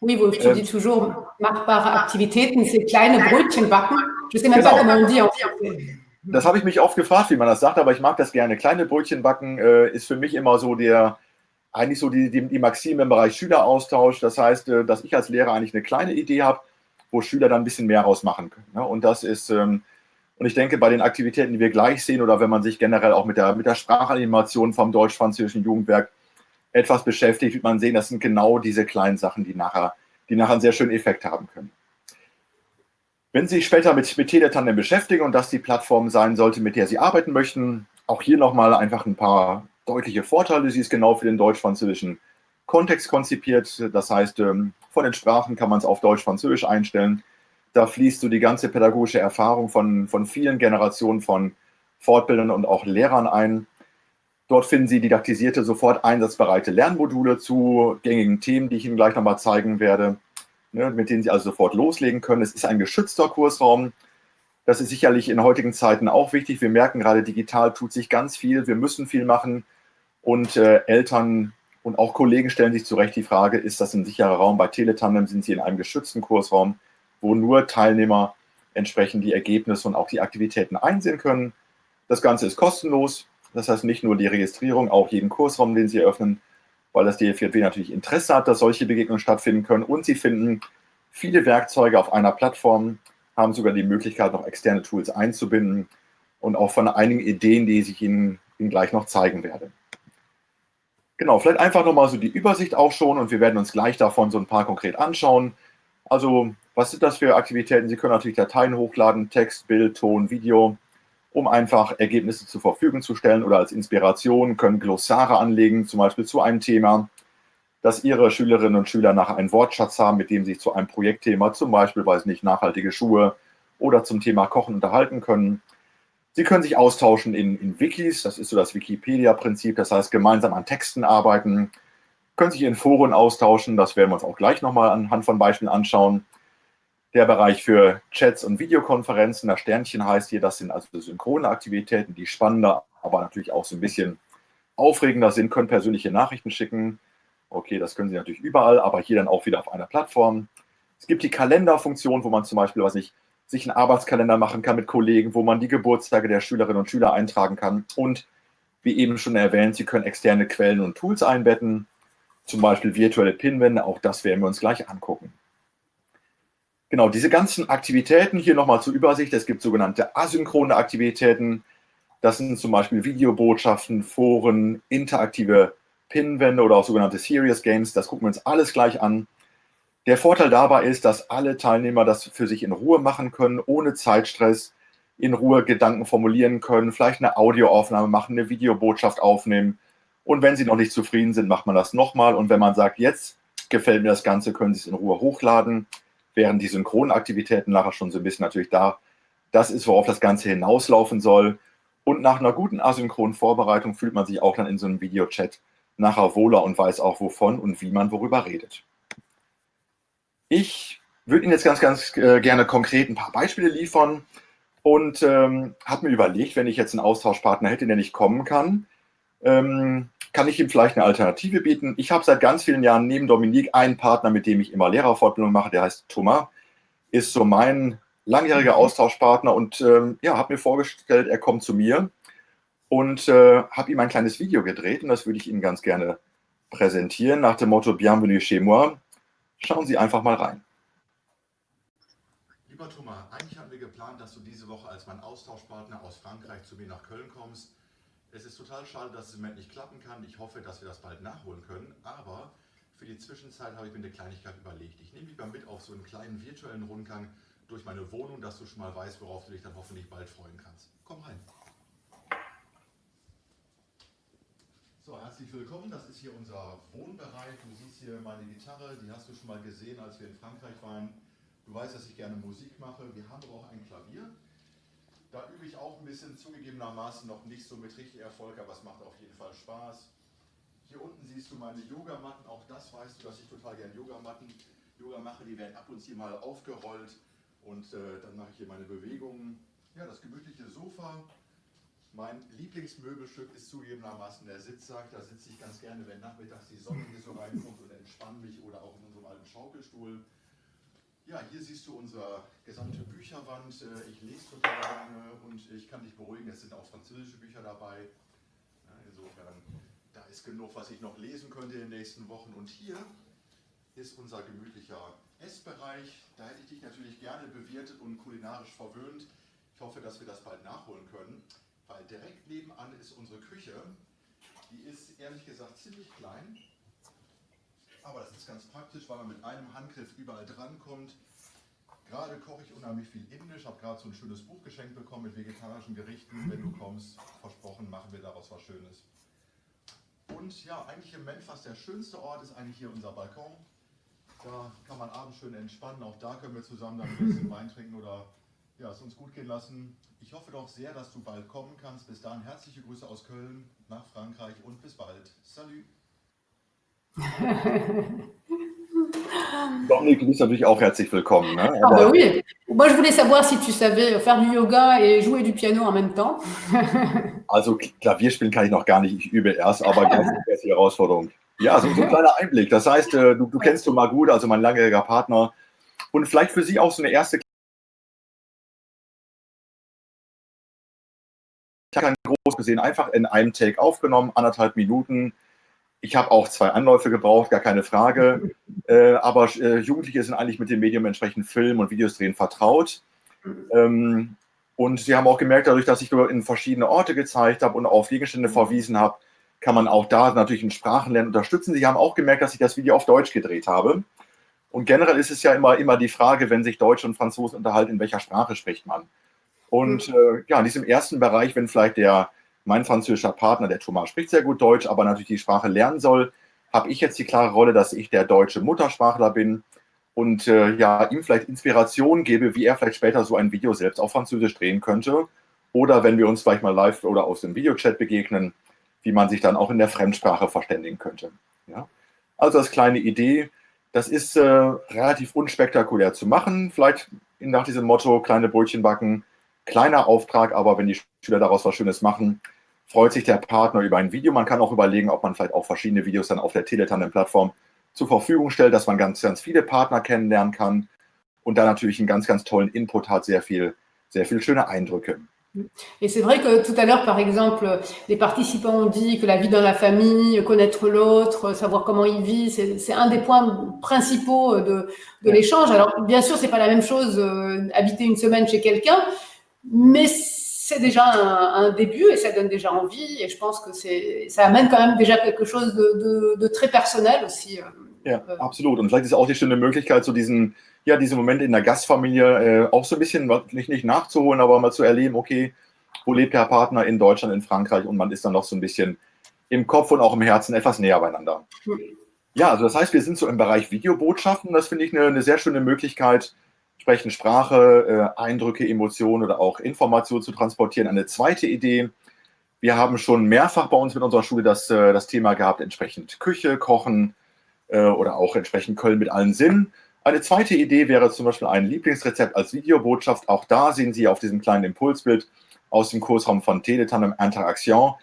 Oui, vous, je dis toujours machbare Aktivitäten, c'est kleine Brötchen backen. Je sais même genau. pas comment on dit en Das habe ich mich oft gefragt, wie man das sagt, aber ich mag das gerne. Kleine Brötchen backen äh, ist für mich immer so der, eigentlich so die, die, die Maxime im Bereich Schüleraustausch. Das heißt, äh, dass ich als Lehrer eigentlich eine kleine Idee habe, wo Schüler dann ein bisschen mehr rausmachen können. Ne? Und das ist, ähm, und ich denke, bei den Aktivitäten, die wir gleich sehen, oder wenn man sich generell auch mit der, mit der Sprachanimation vom deutsch-französischen Jugendwerk etwas beschäftigt, wird man sehen, das sind genau diese kleinen Sachen, die nachher, die nachher einen sehr schönen Effekt haben können. Wenn Sie sich später mit, mit Teletandem beschäftigen und das die Plattform sein sollte, mit der Sie arbeiten möchten, auch hier nochmal einfach ein paar deutliche Vorteile. Sie ist genau für den deutsch-französischen Kontext konzipiert. Das heißt, ähm, Von den Sprachen kann man es auf Deutsch, Französisch einstellen. Da fließt so die ganze pädagogische Erfahrung von, von vielen Generationen von Fortbildern und auch Lehrern ein. Dort finden Sie didaktisierte, sofort einsatzbereite Lernmodule zu gängigen Themen, die ich Ihnen gleich nochmal zeigen werde, ne, mit denen Sie also sofort loslegen können. Es ist ein geschützter Kursraum. Das ist sicherlich in heutigen Zeiten auch wichtig. Wir merken gerade, digital tut sich ganz viel. Wir müssen viel machen. Und äh, Eltern und auch Kollegen stellen sich zu Recht die Frage, ist das ein sicherer Raum? Bei Teletandem sind Sie in einem geschützten Kursraum, wo nur Teilnehmer entsprechend die Ergebnisse und auch die Aktivitäten einsehen können. Das Ganze ist kostenlos. Das heißt nicht nur die Registrierung, auch jeden Kursraum, den Sie eröffnen, weil das DFJW natürlich Interesse hat, dass solche Begegnungen stattfinden können. Und Sie finden viele Werkzeuge auf einer Plattform, haben sogar die Möglichkeit, noch externe Tools einzubinden und auch von einigen Ideen, die ich Ihnen, Ihnen gleich noch zeigen werde. Genau, vielleicht einfach nochmal so die Übersicht auch schon und wir werden uns gleich davon so ein paar konkret anschauen. Also, was sind das für Aktivitäten? Sie können natürlich Dateien hochladen, Text, Bild, Ton, Video, um einfach Ergebnisse zur Verfügung zu stellen oder als Inspiration, können Glossare anlegen, zum Beispiel zu einem Thema, dass Ihre Schülerinnen und Schüler nachher einen Wortschatz haben, mit dem Sie sich zu einem Projektthema, zum Beispiel, weiß nicht, nachhaltige Schuhe oder zum Thema Kochen unterhalten können. Sie können sich austauschen in, in Wikis, das ist so das Wikipedia-Prinzip, das heißt gemeinsam an Texten arbeiten, können sich in Foren austauschen, das werden wir uns auch gleich nochmal anhand von Beispielen anschauen. Der Bereich für Chats und Videokonferenzen, das Sternchen heißt hier, das sind also synchrone Aktivitäten, die spannender, aber natürlich auch so ein bisschen aufregender sind, können persönliche Nachrichten schicken. Okay, das können Sie natürlich überall, aber hier dann auch wieder auf einer Plattform. Es gibt die Kalenderfunktion, wo man zum Beispiel, was ich, sich einen Arbeitskalender machen kann mit Kollegen, wo man die Geburtstage der Schülerinnen und Schüler eintragen kann. Und wie eben schon erwähnt, Sie können externe Quellen und Tools einbetten, zum Beispiel virtuelle Pinwände, auch das werden wir uns gleich angucken. Genau, diese ganzen Aktivitäten hier nochmal zur Übersicht. Es gibt sogenannte asynchrone Aktivitäten. Das sind zum Beispiel Videobotschaften, Foren, interaktive Pinwände oder auch sogenannte Serious Games. Das gucken wir uns alles gleich an. Der Vorteil dabei ist, dass alle Teilnehmer das für sich in Ruhe machen können, ohne Zeitstress, in Ruhe Gedanken formulieren können, vielleicht eine Audioaufnahme machen, eine Videobotschaft aufnehmen. Und wenn sie noch nicht zufrieden sind, macht man das nochmal. Und wenn man sagt, jetzt gefällt mir das Ganze, können Sie es in Ruhe hochladen, während die Synchronaktivitäten nachher schon so ein bisschen natürlich da. Das ist, worauf das Ganze hinauslaufen soll. Und nach einer guten asynchronen Vorbereitung fühlt man sich auch dann in so einem Videochat nachher wohler und weiß auch, wovon und wie man worüber redet. Ich würde Ihnen jetzt ganz, ganz äh, gerne konkret ein paar Beispiele liefern und ähm, habe mir überlegt, wenn ich jetzt einen Austauschpartner hätte, der nicht kommen kann, ähm, kann ich ihm vielleicht eine Alternative bieten. Ich habe seit ganz vielen Jahren neben Dominik einen Partner, mit dem ich immer Lehrerfortbildung mache, der heißt Thomas, ist so mein langjähriger mhm. Austauschpartner und ähm, ja, habe mir vorgestellt, er kommt zu mir und äh, habe ihm ein kleines Video gedreht und das würde ich Ihnen ganz gerne präsentieren nach dem Motto Bienvenue chez moi. Schauen Sie einfach mal rein. Lieber Thomas, eigentlich hatten wir geplant, dass du diese Woche als mein Austauschpartner aus Frankreich zu mir nach Köln kommst. Es ist total schade, dass es im Moment nicht klappen kann. Ich hoffe, dass wir das bald nachholen können. Aber für die Zwischenzeit habe ich mir eine Kleinigkeit überlegt. Ich nehme dich mal mit auf so einen kleinen virtuellen Rundgang durch meine Wohnung, dass du schon mal weißt, worauf du dich dann hoffentlich bald freuen kannst. Komm rein. So, herzlich willkommen. Das ist hier unser Wohnbereich. Du siehst hier meine Gitarre, die hast du schon mal gesehen, als wir in Frankreich waren. Du weißt, dass ich gerne Musik mache. Wir haben aber auch ein Klavier. Da übe ich auch ein bisschen, zugegebenermaßen noch nicht so mit richtig Erfolg, aber es macht auf jeden Fall Spaß. Hier unten siehst du meine Yogamatten. Auch das weißt du, dass ich total gerne Yogamatten Yoga mache. Die werden ab und zu mal aufgerollt und äh, dann mache ich hier meine Bewegungen. Ja, das gemütliche Sofa, mein Lieblingsmöbelstück ist zugegebenermaßen der Sitzsack. Da sitze ich ganz gerne, wenn nachmittags die Sonne hier so reinkommt und entspanne mich oder auch in unserem alten Schaukelstuhl. Ja, hier siehst du unsere gesamte Bücherwand. Äh, ich lese total gerne und ich kann dich beruhigen, es sind auch französische Bücher dabei. insofern, da ist genug, was ich noch lesen könnte in den nächsten Wochen. Und hier ist unser gemütlicher Essbereich. Da hätte ich dich natürlich gerne bewirtet und kulinarisch verwöhnt. Ich hoffe, dass wir das bald nachholen können weil direkt nebenan ist unsere Küche. Die ist ehrlich gesagt ziemlich klein, aber das ist ganz praktisch, weil man mit einem Handgriff überall drankommt. Gerade koche ich unheimlich viel Indisch, habe gerade so ein schönes Buch geschenkt bekommen mit vegetarischen Gerichten. Wenn du kommst, versprochen, machen wir daraus was Schönes. Und ja, eigentlich im Moment der schönste Ort ist eigentlich hier unser Balkon. Da kann man abends schön entspannen. Auch da können wir zusammen dann ein bisschen Wein trinken oder ja, es uns gut gehen lassen. Ich hoffe doch sehr, dass du bald kommen kannst. Bis dahin herzliche Grüße aus Köln nach Frankreich und bis bald. Salut! Dominik, du bist natürlich auch herzlich willkommen. Ne? Ah bah oui. Moi, je voulais savoir si tu savais faire du Yoga et jouer du Piano en même temps. Also Klavier spielen kann ich noch gar nicht, ich übe erst, aber ganz ist die Herausforderung. Ja, so, so ein kleiner Einblick. Das heißt, äh, du, du kennst mal gut, also mein langjähriger Partner. Und vielleicht für Sie auch so eine erste Ich habe kein groß gesehen, einfach in einem Take aufgenommen, anderthalb Minuten. Ich habe auch zwei Anläufe gebraucht, gar keine Frage. Äh, aber äh, Jugendliche sind eigentlich mit dem Medium entsprechend Film und Videos drehen vertraut. Ähm, und sie haben auch gemerkt, dadurch, dass ich in verschiedene Orte gezeigt habe und auf Gegenstände verwiesen habe, kann man auch da natürlich in Sprachenlernen unterstützen. Sie haben auch gemerkt, dass ich das Video auf Deutsch gedreht habe. Und generell ist es ja immer, immer die Frage, wenn sich Deutsch und Franzosen unterhalten, in welcher Sprache spricht man. Und äh, ja, in diesem ersten Bereich, wenn vielleicht der, mein französischer Partner, der Thomas, spricht sehr gut Deutsch, aber natürlich die Sprache lernen soll, habe ich jetzt die klare Rolle, dass ich der deutsche Muttersprachler bin und äh, ja, ihm vielleicht Inspiration gebe, wie er vielleicht später so ein Video selbst auf Französisch drehen könnte. Oder wenn wir uns vielleicht mal live oder aus dem Videochat begegnen, wie man sich dann auch in der Fremdsprache verständigen könnte. Ja? Also als kleine Idee, das ist äh, relativ unspektakulär zu machen. Vielleicht nach diesem Motto, kleine Brötchen backen, kleiner Auftrag, aber wenn die Schüler daraus was Schönes machen, freut sich der Partner über ein Video. Man kann auch überlegen, ob man vielleicht auch verschiedene Videos dann auf der Teletandem-Plattform zur Verfügung stellt, dass man ganz, ganz viele Partner kennenlernen kann und da natürlich einen ganz, ganz tollen Input hat, sehr viel, sehr viele schöne Eindrücke. Et c'est vrai que tout à l'heure, par exemple, les participants ont dit que la vie dans la famille, connaître l'autre, savoir comment il vit, c'est un des points principaux de, de l'échange. Alors, bien sûr, c'est pas la même chose euh, habiter une semaine chez quelqu'un, mais c'est déjà un, un, début et ça donne déjà envie. Et je pense que ça amène quand même déjà quelque chose de, de, de très personnel aussi. Euh, ja, äh, absolut. Und vielleicht ist auch die schöne Möglichkeit, so diesen, ja, diesen Moment in der Gastfamilie äh, auch so ein bisschen, nicht, nicht nachzuholen, aber mal zu erleben, okay, wo lebt der Partner in Deutschland, in Frankreich und man ist dann noch so ein bisschen im Kopf und auch im Herzen etwas näher beieinander. Ja, also das heißt, wir sind so im Bereich Videobotschaften. Das finde ich eine, eine sehr schöne Möglichkeit, entsprechend Sprache, äh, Eindrücke, Emotionen oder auch Informationen zu transportieren. Eine zweite Idee, wir haben schon mehrfach bei uns mit unserer Schule das, äh, das Thema gehabt, entsprechend Küche, Kochen äh, oder auch entsprechend Köln mit allen Sinnen. Eine zweite Idee wäre zum Beispiel ein Lieblingsrezept als Videobotschaft. Auch da sehen Sie auf diesem kleinen Impulsbild aus dem Kursraum von Teletandem Interaction,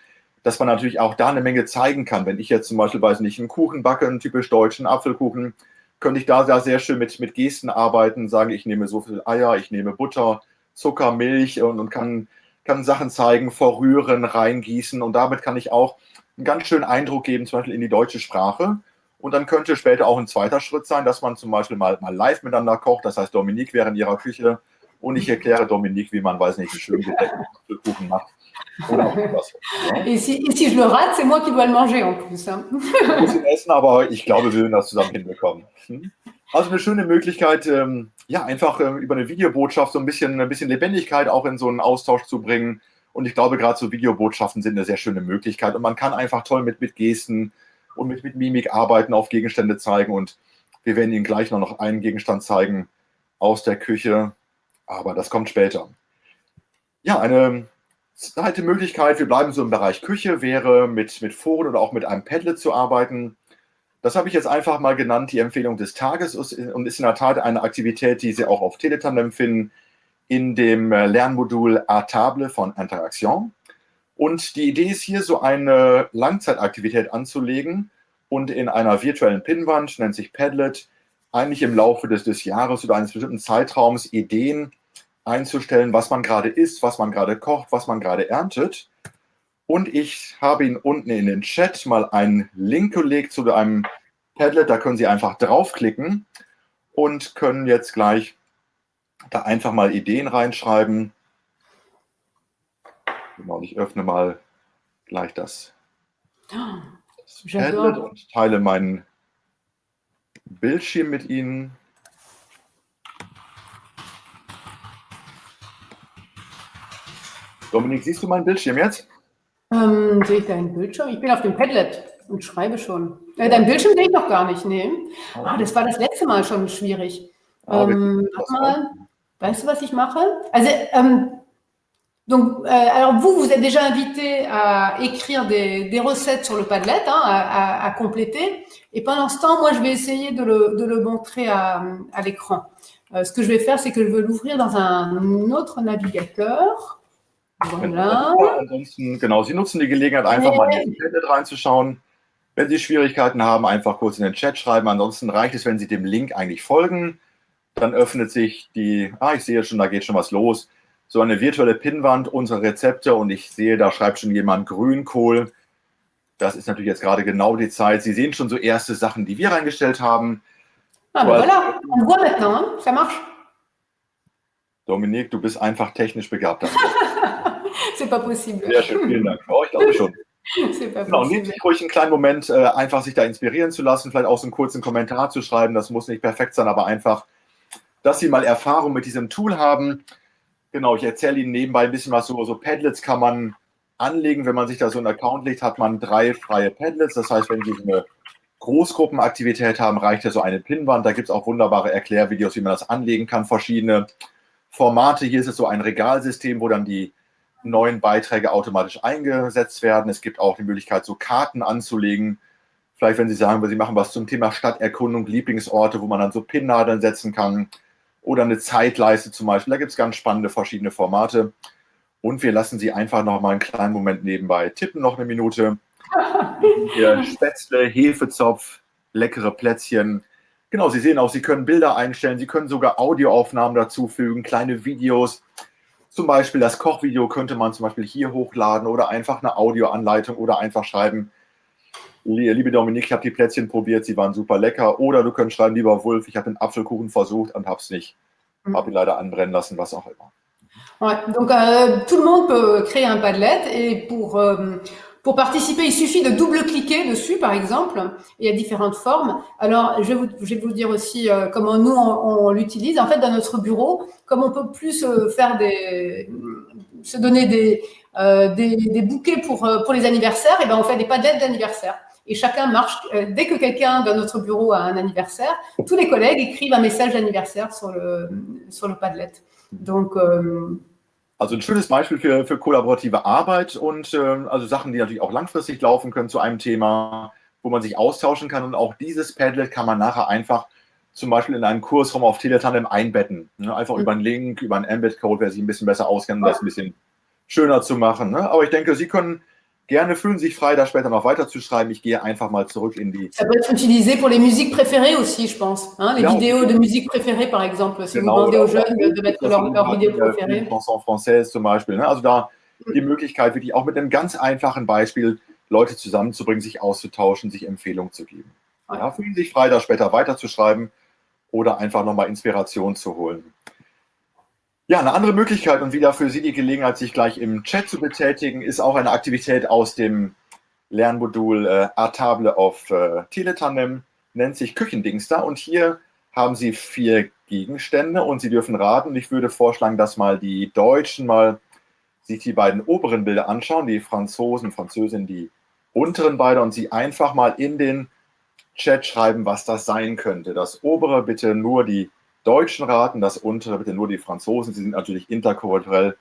dass man natürlich auch da eine Menge zeigen kann. Wenn ich jetzt zum Beispiel, weiß nicht, einen Kuchen backe, einen typisch deutschen Apfelkuchen, könnte ich da, da sehr schön mit, mit Gesten arbeiten, sagen, ich nehme so viel Eier, ich nehme Butter, Zucker, Milch und, und kann, kann Sachen zeigen, verrühren, reingießen und damit kann ich auch einen ganz schönen Eindruck geben, zum Beispiel in die deutsche Sprache. Und dann könnte später auch ein zweiter Schritt sein, dass man zum Beispiel mal, mal live miteinander kocht. Das heißt, Dominique wäre in ihrer Küche und ich erkläre Dominique, wie man, weiß nicht, einen schönen Kuchen macht. Et si, et si, je le rate, c'est moi qui dois le manger en plus. Hein. essen, aber ich glaube, wir werden das zusammen hinbekommen. Hm? Also eine schöne Möglichkeit, ähm, ja, einfach ähm, über eine Videobotschaft so ein bisschen, ein bisschen Lebendigkeit auch in so einen Austausch zu bringen. Und ich glaube, gerade so Videobotschaften sind eine sehr schöne Möglichkeit. Und man kann einfach toll mit, mit Gesten und mit, mit Mimik arbeiten, auf Gegenstände zeigen. Und wir werden Ihnen gleich noch einen Gegenstand zeigen aus der Küche. Aber das kommt später. Ja, eine Zweite Möglichkeit, wir bleiben so im Bereich Küche, wäre mit, mit Foren oder auch mit einem Padlet zu arbeiten. Das habe ich jetzt einfach mal genannt, die Empfehlung des Tages und ist in der Tat eine Aktivität, die Sie auch auf Teletandem finden, in dem äh, Lernmodul A Table von Interaction. Und die Idee ist hier, so eine Langzeitaktivität anzulegen und in einer virtuellen Pinnwand, nennt sich Padlet, eigentlich im Laufe des, des Jahres oder eines bestimmten Zeitraums Ideen einzustellen, was man gerade isst, was man gerade kocht, was man gerade erntet. Und ich habe Ihnen unten in den Chat mal einen Link gelegt zu einem Padlet. Da können Sie einfach draufklicken und können jetzt gleich da einfach mal Ideen reinschreiben. Genau, ich öffne mal gleich das, das Padlet und teile meinen Bildschirm mit Ihnen. Dominik, siehst du meinen Bildschirm jetzt? Ähm, sehe ich deinen Bildschirm? Ich bin auf dem Padlet. und schreibe schon. Äh, dein Bildschirm sehe ich noch gar nicht, nee. Ah, das war das letzte Mal schon schwierig. Ähm, mal, weißt du, was ich mache? Also, ähm, donc, euh, alors vous, vous êtes déjà invité à écrire des, des recettes sur le Padlet, hein, à, à, à, compléter. Et pendant ce temps, moi, je vais essayer de le, de le montrer à, à l'écran. Euh, ce que je vais faire, c'est que je vais l'ouvrir dans un autre navigateur. Voilà. Ansonsten, genau, Sie nutzen die Gelegenheit, einfach mal in den Padlet reinzuschauen. Wenn Sie Schwierigkeiten haben, einfach kurz in den Chat schreiben. Ansonsten reicht es, wenn Sie dem Link eigentlich folgen. Dann öffnet sich die, ah, ich sehe schon, da geht schon was los, so eine virtuelle Pinnwand, unsere Rezepte und ich sehe, da schreibt schon jemand Grünkohl. Das ist natürlich jetzt gerade genau die Zeit. Sie sehen schon so erste Sachen, die wir reingestellt haben. Ah, voilà, on voit maintenant, ça marche. Dominique, du bist einfach technisch begabt. Pas possible. Sehr schön, vielen Dank. Oh, ich glaube schon. Genau, nehmen Sie sich ruhig einen kleinen Moment, äh, einfach sich da inspirieren zu lassen, vielleicht auch so einen kurzen Kommentar zu schreiben. Das muss nicht perfekt sein, aber einfach, dass Sie mal Erfahrung mit diesem Tool haben. Genau, ich erzähle Ihnen nebenbei ein bisschen was. So, so Padlets kann man anlegen. Wenn man sich da so einen Account legt, hat man drei freie Padlets. Das heißt, wenn Sie eine Großgruppenaktivität haben, reicht ja so eine Pinwand. Da gibt es auch wunderbare Erklärvideos, wie man das anlegen kann, verschiedene Formate. Hier ist es so ein Regalsystem, wo dann die neuen Beiträge automatisch eingesetzt werden. Es gibt auch die Möglichkeit, so Karten anzulegen. Vielleicht, wenn Sie sagen, Sie machen was zum Thema Stadterkundung, Lieblingsorte, wo man dann so Pinnnadeln setzen kann oder eine Zeitleiste zum Beispiel. Da gibt es ganz spannende verschiedene Formate. Und wir lassen Sie einfach noch mal einen kleinen Moment nebenbei tippen, noch eine Minute. Hier Spätzle, Hefezopf, leckere Plätzchen. Genau, Sie sehen auch, Sie können Bilder einstellen, Sie können sogar Audioaufnahmen dazufügen, kleine Videos. Zum Beispiel das Kochvideo könnte man zum Beispiel hier hochladen oder einfach eine Audioanleitung oder einfach schreiben, liebe Dominik, ich habe die Plätzchen probiert, sie waren super lecker. Oder du könntest schreiben, lieber Wolf, ich habe den Apfelkuchen versucht und habe es nicht, mhm. habe ihn leider anbrennen lassen, was auch immer. Ouais, donc euh, tout le monde peut créer un Padlet et pour euh, Pour participer, il suffit de double-cliquer dessus, par exemple. Il y a différentes formes. Alors, je vais vous, je vais vous dire aussi euh, comment nous, on, on l'utilise. En fait, dans notre bureau, comme on peut plus euh, faire des, se donner des, euh, des, des, bouquets pour, euh, pour les anniversaires, et ben on fait des padlettes d'anniversaire. Et chacun marche, euh, dès que quelqu'un dans notre bureau a un anniversaire, tous les collègues écrivent un message d'anniversaire sur le, sur le Padlet. Donc, euh, Also ein schönes Beispiel für, für kollaborative Arbeit und äh, also Sachen, die natürlich auch langfristig laufen können zu einem Thema, wo man sich austauschen kann. Und auch dieses Padlet kann man nachher einfach zum Beispiel in einen Kursraum auf Teletandem einbetten. Ne? Einfach mhm. über einen Link, über einen Embed-Code, wer sich ein bisschen besser auskennt, um das ein bisschen schöner zu machen. Ne? Aber ich denke, Sie können Gerne fühlen Sie sich frei, da später noch weiterzuschreiben. Ich gehe einfach mal zurück in die. Ça peut être utilisé pour les musiques préférées aussi, je pense. Hein? Les ja, vidéos de musique préférée, par exemple. Si genau, vous demandez aux jeunes de, de mettre leur, leur Vidéo préférée. Chanson française zum Beispiel. Ne? Also da die. Möglichkeit, wirklich auch mit einem ganz einfachen Beispiel Leute zusammenzubringen, sich auszutauschen, sich Empfehlungen zu geben. Ja, fühlen Sie sich frei, da später weiterzuschreiben oder einfach nochmal Inspiration zu holen. Ja, eine andere Möglichkeit und wieder für Sie die Gelegenheit, sich gleich im Chat zu betätigen, ist auch eine Aktivität aus dem Lernmodul äh, Artable auf äh, Teletandem, nennt sich Küchendingster und hier haben Sie vier Gegenstände und Sie dürfen raten. Ich würde vorschlagen, dass mal die Deutschen mal sich die beiden oberen Bilder anschauen, die Franzosen, Französinnen, die unteren beide und Sie einfach mal in den Chat schreiben, was das sein könnte. Das obere bitte nur die Deutschen raten, das untere bitte nur die Franzosen. Sie sind natürlich interkulturell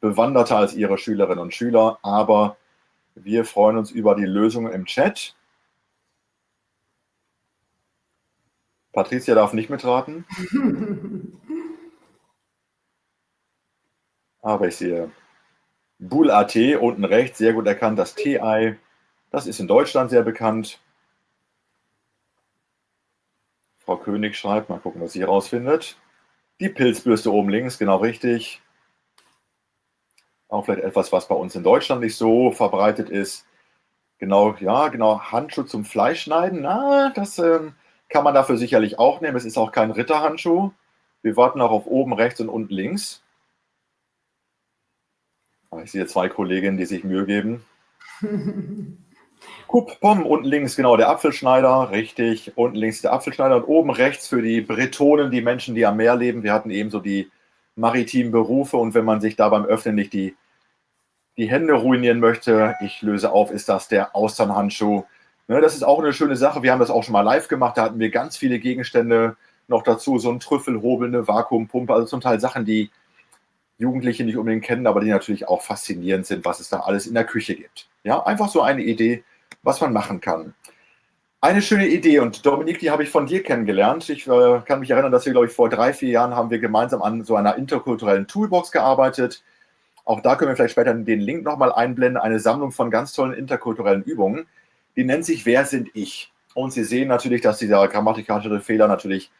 bewanderter als ihre Schülerinnen und Schüler, aber wir freuen uns über die Lösungen im Chat. Patricia darf nicht mitraten. Aber ich sehe Bull.at unten rechts, sehr gut erkannt, das TI. Das ist in Deutschland sehr bekannt. Frau König schreibt, mal gucken, was sie herausfindet. Die Pilzbürste oben links, genau richtig. Auch vielleicht etwas, was bei uns in Deutschland nicht so verbreitet ist. Genau, ja, genau, Handschuh zum Fleischschneiden. Na, das ähm, kann man dafür sicherlich auch nehmen. Es ist auch kein Ritterhandschuh. Wir warten auch auf oben rechts und unten links. Ah, ich sehe zwei Kolleginnen, die sich Mühe geben. Kup Pom, unten links genau der Apfelschneider, richtig, unten links der Apfelschneider und oben rechts für die Bretonen, die Menschen, die am Meer leben. Wir hatten eben so die maritimen Berufe und wenn man sich da beim Öffnen nicht die, die Hände ruinieren möchte, ich löse auf, ist das der Austernhandschuh. Ne, das ist auch eine schöne Sache. Wir haben das auch schon mal live gemacht. Da hatten wir ganz viele Gegenstände noch dazu. So ein Trüffelhobel, eine Vakuumpumpe, also zum Teil Sachen, die Jugendliche nicht unbedingt kennen, aber die natürlich auch faszinierend sind, was es da alles in der Küche gibt. Ja, einfach so eine Idee, was man machen kann. Eine schöne Idee und Dominik, die habe ich von dir kennengelernt. Ich äh, kann mich erinnern, dass wir, glaube ich, vor drei, vier Jahren haben wir gemeinsam an so einer interkulturellen Toolbox gearbeitet. Auch da können wir vielleicht später den Link nochmal einblenden. Eine Sammlung von ganz tollen interkulturellen Übungen. Die nennt sich Wer sind ich? Und Sie sehen natürlich, dass dieser grammatikalische Fehler natürlich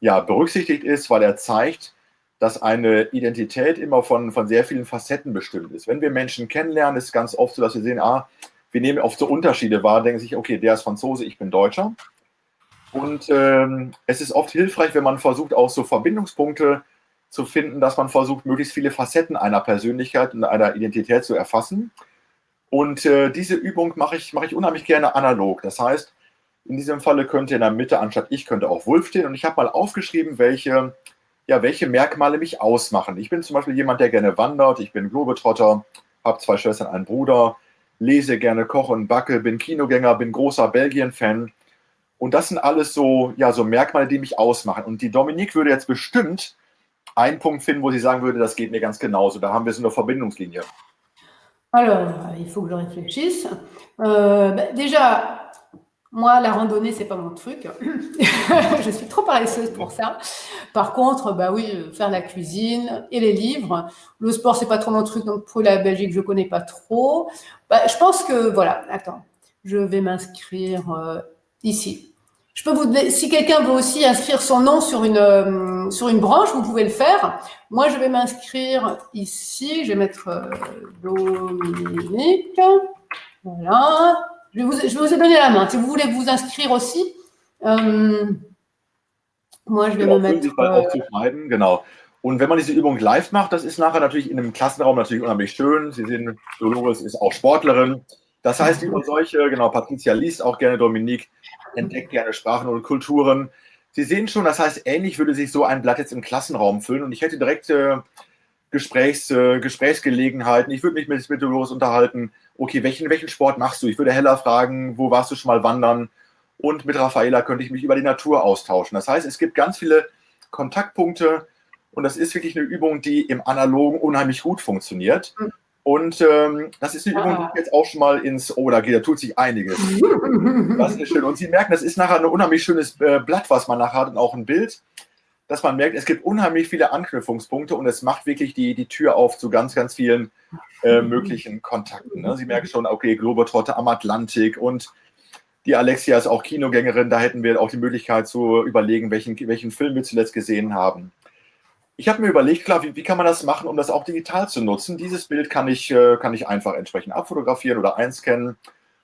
ja, berücksichtigt ist, weil er zeigt, dass eine Identität immer von, von sehr vielen Facetten bestimmt ist. Wenn wir Menschen kennenlernen, ist es ganz oft so, dass wir sehen, ah, wir nehmen oft so Unterschiede wahr, denken sich, okay, der ist Franzose, ich bin Deutscher. Und ähm, es ist oft hilfreich, wenn man versucht, auch so Verbindungspunkte zu finden, dass man versucht, möglichst viele Facetten einer Persönlichkeit und einer Identität zu erfassen. Und äh, diese Übung mache ich, mache ich unheimlich gerne analog. Das heißt, in diesem Falle könnte in der Mitte anstatt ich könnte auch Wolf stehen. Und ich habe mal aufgeschrieben, welche, ja, welche Merkmale mich ausmachen. Ich bin zum Beispiel jemand, der gerne wandert. Ich bin Globetrotter, habe zwei Schwestern, einen Bruder, lese gerne, koche und backe, bin Kinogänger, bin großer Belgien-Fan. Und das sind alles so, ja, so Merkmale, die mich ausmachen. Und die Dominique würde jetzt bestimmt einen Punkt finden, wo sie sagen würde, das geht mir ganz genauso. Da haben wir so eine Verbindungslinie. Alors, il faut que je réfléchisse. Euh, déjà, moi, la randonnée, c'est pas mon truc. je suis trop paresseuse pour ça. Par contre, bah oui, faire la cuisine et les livres. Le sport, c'est pas trop mon truc, donc pour la Belgique, je connais pas trop. Bah, je pense que, voilà, attends, je vais m'inscrire euh, ici. Je peux vous, si quelqu'un veut aussi inscrire son nom sur une, euh, sur une branche, vous pouvez le faire. Moi, je vais m'inscrire ici. Je vais mettre euh, Dominique. Voilà. Je, vous, je vous ai donné la main. Si vous voulez vous inscrire aussi, euh, moi, je vais genau, me mettre. Äh, genau. Und wenn man diese Übung live macht, das ist nachher natürlich in einem Klassenraum natürlich unheimlich schön. Sie sehen, Dolores ist auch Sportlerin. Das heißt, über solche, genau, Patricia liest auch gerne Dominique, entdeckt gerne Sprachen und Kulturen. Sie sehen schon, das heißt, ähnlich würde sich so ein Blatt jetzt im Klassenraum füllen und ich hätte direkt äh, Gesprächs, äh, Gesprächsgelegenheiten. Ich würde mich mit, mit Dolores unterhalten. Okay, welchen, welchen Sport machst du? Ich würde Hella fragen, wo warst du schon mal wandern? Und mit Raffaela könnte ich mich über die Natur austauschen. Das heißt, es gibt ganz viele Kontaktpunkte und das ist wirklich eine Übung, die im Analogen unheimlich gut funktioniert. Mhm. Und ähm, das ist eine Übung, die ah. jetzt auch schon mal ins, oh, da, geht, da tut sich einiges. Das ist schön. Und Sie merken, das ist nachher ein unheimlich schönes äh, Blatt, was man nachher hat und auch ein Bild, dass man merkt, es gibt unheimlich viele Anknüpfungspunkte und es macht wirklich die, die Tür auf zu ganz, ganz vielen äh, möglichen Kontakten. Ne? Sie merken schon, okay, Globetrotter am Atlantik und die Alexia ist auch Kinogängerin, da hätten wir auch die Möglichkeit zu überlegen, welchen, welchen Film wir zuletzt gesehen haben. Ich habe mir überlegt, klar, wie, wie, kann man das machen, um das auch digital zu nutzen? Dieses Bild kann ich, äh, kann ich einfach entsprechend abfotografieren oder einscannen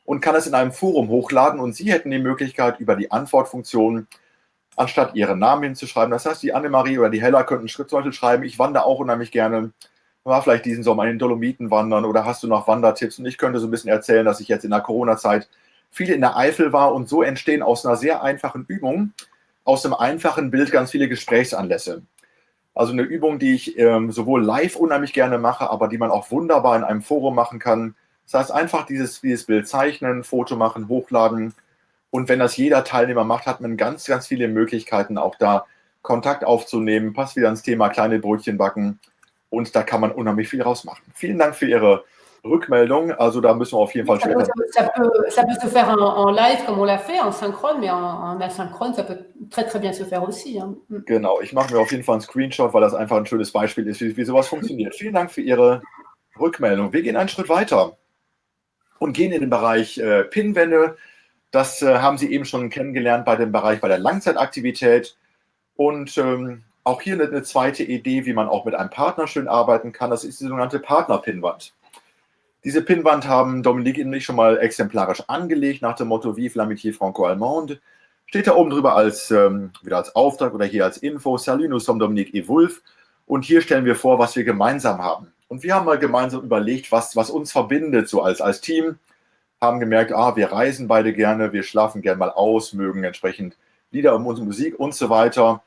und kann es in einem Forum hochladen und Sie hätten die Möglichkeit, über die Antwortfunktion, anstatt Ihren Namen hinzuschreiben, das heißt, die Annemarie oder die Hella könnten zum Beispiel schreiben, ich wandere auch unheimlich gerne, war vielleicht diesen Sommer in den Dolomiten wandern oder hast du noch Wandertipps? Und ich könnte so ein bisschen erzählen, dass ich jetzt in der Corona-Zeit viel in der Eifel war und so entstehen aus einer sehr einfachen Übung, aus einem einfachen Bild ganz viele Gesprächsanlässe. Also eine Übung, die ich ähm, sowohl live unheimlich gerne mache, aber die man auch wunderbar in einem Forum machen kann. Das heißt, einfach dieses, dieses Bild zeichnen, Foto machen, hochladen. Und wenn das jeder Teilnehmer macht, hat man ganz, ganz viele Möglichkeiten, auch da Kontakt aufzunehmen. Passt wieder ans Thema kleine Brötchen backen. Und da kann man unheimlich viel rausmachen. Vielen Dank für Ihre Rückmeldung. Also da müssen wir auf jeden Fall ça peut, ça, peut, ça peut se faire en, en, live comme on l'a fait, en synchrone, mais en, en, asynchrone, ça peut très très bien se faire aussi. Hein. Mm. Genau, ich mache mir auf jeden Fall einen Screenshot, weil das einfach ein schönes Beispiel ist, wie, wie sowas funktioniert. Vielen Dank für Ihre Rückmeldung. Wir gehen einen Schritt weiter und gehen in den Bereich äh, Pinwände. Das äh, haben Sie eben schon kennengelernt bei dem Bereich bei der Langzeitaktivität. Und ähm, auch hier eine, zweite Idee, wie man auch mit einem Partner schön arbeiten kann. Das ist die sogenannte Partnerpinwand. Diese Pinnwand haben Dominique und ich schon mal exemplarisch angelegt, nach dem Motto Vive l'amitié franco-allemande. Steht da oben drüber als, ähm, wieder als Auftrag oder hier als Info, Salut, nous sommes Dominique et Wolf. Und hier stellen wir vor, was wir gemeinsam haben. Und wir haben mal gemeinsam überlegt, was, was uns verbindet, so als, als Team. Haben gemerkt, ah, wir reisen beide gerne, wir schlafen gerne mal aus, mögen entsprechend Lieder und Musik und so weiter.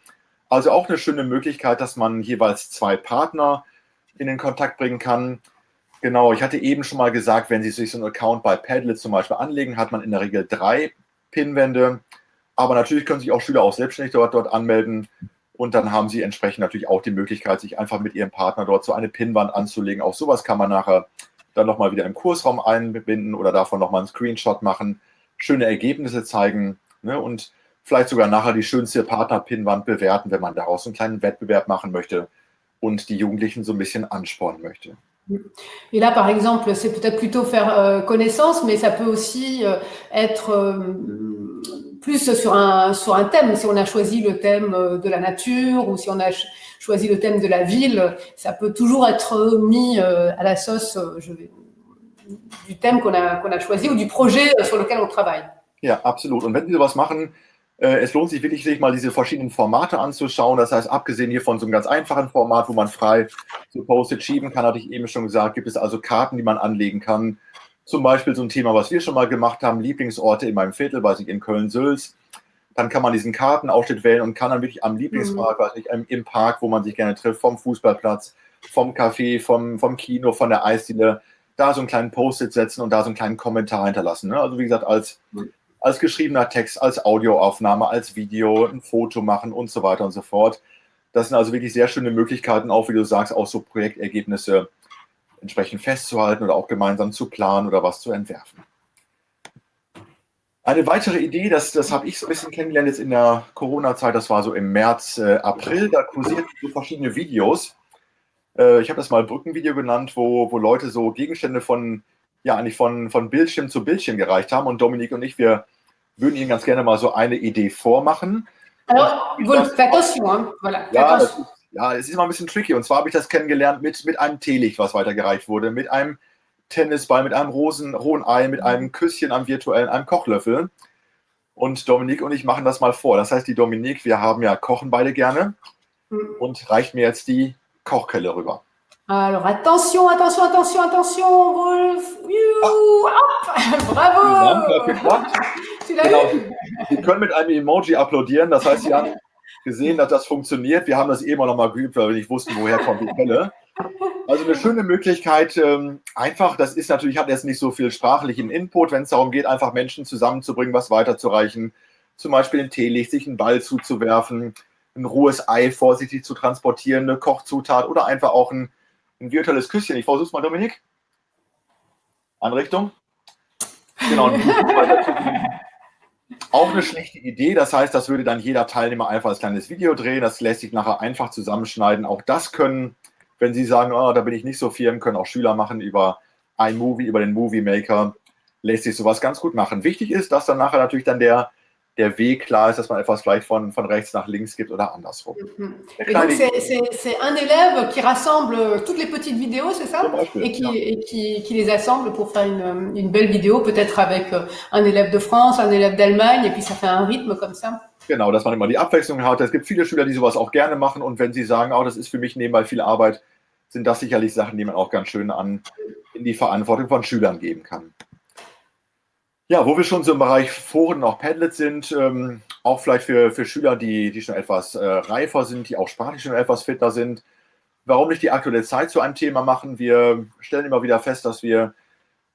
Also auch eine schöne Möglichkeit, dass man jeweils zwei Partner in den Kontakt bringen kann. Genau, ich hatte eben schon mal gesagt, wenn Sie sich so einen Account bei Padlet zum Beispiel anlegen, hat man in der Regel drei Pinwände. Aber natürlich können sich auch Schüler auch selbstständig dort, dort anmelden. Und dann haben sie entsprechend natürlich auch die Möglichkeit, sich einfach mit ihrem Partner dort so eine Pinnwand anzulegen. Auch sowas kann man nachher dann nochmal wieder im Kursraum einbinden oder davon nochmal einen Screenshot machen, schöne Ergebnisse zeigen ne, und vielleicht sogar nachher die schönste Partner-Pinnwand bewerten, wenn man daraus einen kleinen Wettbewerb machen möchte und die Jugendlichen so ein bisschen anspornen möchte. Et là, par exemple, c'est peut-être plutôt faire euh, connaissance, mais ça peut aussi euh, être euh, plus sur un, sur un thème. Si on a choisi le thème de la nature ou si on a ch choisi le thème de la ville, ça peut toujours être mis à la sauce je vais, du thème qu'on a, qu'on a choisi ou du projet sur lequel on travaille. Ja, absolut. Und wenn Sie sowas machen, es lohnt sich wirklich, sich mal diese verschiedenen Formate anzuschauen. Das heißt, abgesehen hier von so einem ganz einfachen Format, wo man frei so Post-it schieben kann, hatte ich eben schon gesagt, gibt es also Karten, die man anlegen kann. Zum Beispiel so ein Thema, was wir schon mal gemacht haben, Lieblingsorte in meinem Viertel, weiß ich, in Köln-Sülz. Dann kann man diesen Kartenausschnitt wählen und kann dann wirklich am Lieblingspark, mhm. weiß ich, im Park, wo man sich gerne trifft, vom Fußballplatz, vom Café, vom, vom Kino, von der Eisdiele, da so einen kleinen Post-it setzen und da so einen kleinen Kommentar hinterlassen. Ne? Also wie gesagt, als mhm als geschriebener Text, als Audioaufnahme, als Video, ein Foto machen und so weiter und so fort. Das sind also wirklich sehr schöne Möglichkeiten, auch wie du sagst, auch so Projektergebnisse entsprechend festzuhalten oder auch gemeinsam zu planen oder was zu entwerfen. Eine weitere Idee, das, das habe ich so ein bisschen kennengelernt jetzt in der Corona-Zeit, das war so im März, äh, April, da kursierten so verschiedene Videos. Äh, ich habe das mal Brückenvideo genannt, wo, wo Leute so Gegenstände von, ja, eigentlich von, von Bildschirm zu Bildschirm gereicht haben und Dominik und ich, wir würden Ihnen ganz gerne mal so eine Idee vormachen. Alors, vous faites attention, voilà. Ja, das, ja, es ist immer ein bisschen tricky. Und zwar habe ich das kennengelernt mit, mit einem Teelicht, was weitergereicht wurde, mit einem Tennisball, mit einem Rosen, rohen Ei, mit einem Küsschen am virtuellen, einem Kochlöffel. Und Dominik und ich machen das mal vor. Das heißt, die Dominik, wir haben ja kochen beide gerne mhm. und reicht mir jetzt die Kochkelle rüber. Alors attention, attention, attention, attention, Wolf. Ah. Bravo. Genau. Sie können mit einem Emoji applaudieren. Das heißt, Sie haben gesehen, dass das funktioniert. Wir haben das eben auch nochmal geübt, weil wir nicht wussten, woher kommt die Quelle. Also eine schöne Möglichkeit, ähm, einfach, das ist natürlich, hat jetzt nicht so viel sprachlichen Input, wenn es darum geht, einfach Menschen zusammenzubringen, was weiterzureichen. Zum Beispiel ein Teelicht, sich einen Ball zuzuwerfen, ein rohes Ei vorsichtig zu transportieren, eine Kochzutat oder einfach auch ein ein virtuelles Küsschen. Ich versuche es mal, Dominik. Anrichtung. Genau. Auch eine schlechte Idee. Das heißt, das würde dann jeder Teilnehmer einfach als kleines Video drehen. Das lässt sich nachher einfach zusammenschneiden. Auch das können, wenn Sie sagen, oh, da bin ich nicht so firm, können auch Schüler machen über iMovie, über den Movie Maker. Lässt sich sowas ganz gut machen. Wichtig ist, dass dann nachher natürlich dann der der Weg klar ist, dass man etwas vielleicht von, von rechts nach links gibt oder andersrum. Mhm. C'est un élève qui rassemble toutes les petites vidéos, c'est ça Beispiel, Et, qui, ja. et qui, qui, les assemble pour faire une, une belle vidéo, peut-être avec euh, un élève de France, un élève d'Allemagne, et puis ça fait un rythme comme ça. Genau, dass man immer die Abwechslung hat. Es gibt viele Schüler, die sowas auch gerne machen und wenn sie sagen, oh, das ist für mich nebenbei viel Arbeit, sind das sicherlich Sachen, die man auch ganz schön an in die Verantwortung von Schülern geben kann. Ja, wo wir schon so im Bereich Foren auch Padlet sind, ähm, auch vielleicht für, für Schüler, die, die schon etwas äh, reifer sind, die auch sprachlich schon etwas fitter sind. Warum nicht die aktuelle Zeit zu einem Thema machen? Wir stellen immer wieder fest, dass wir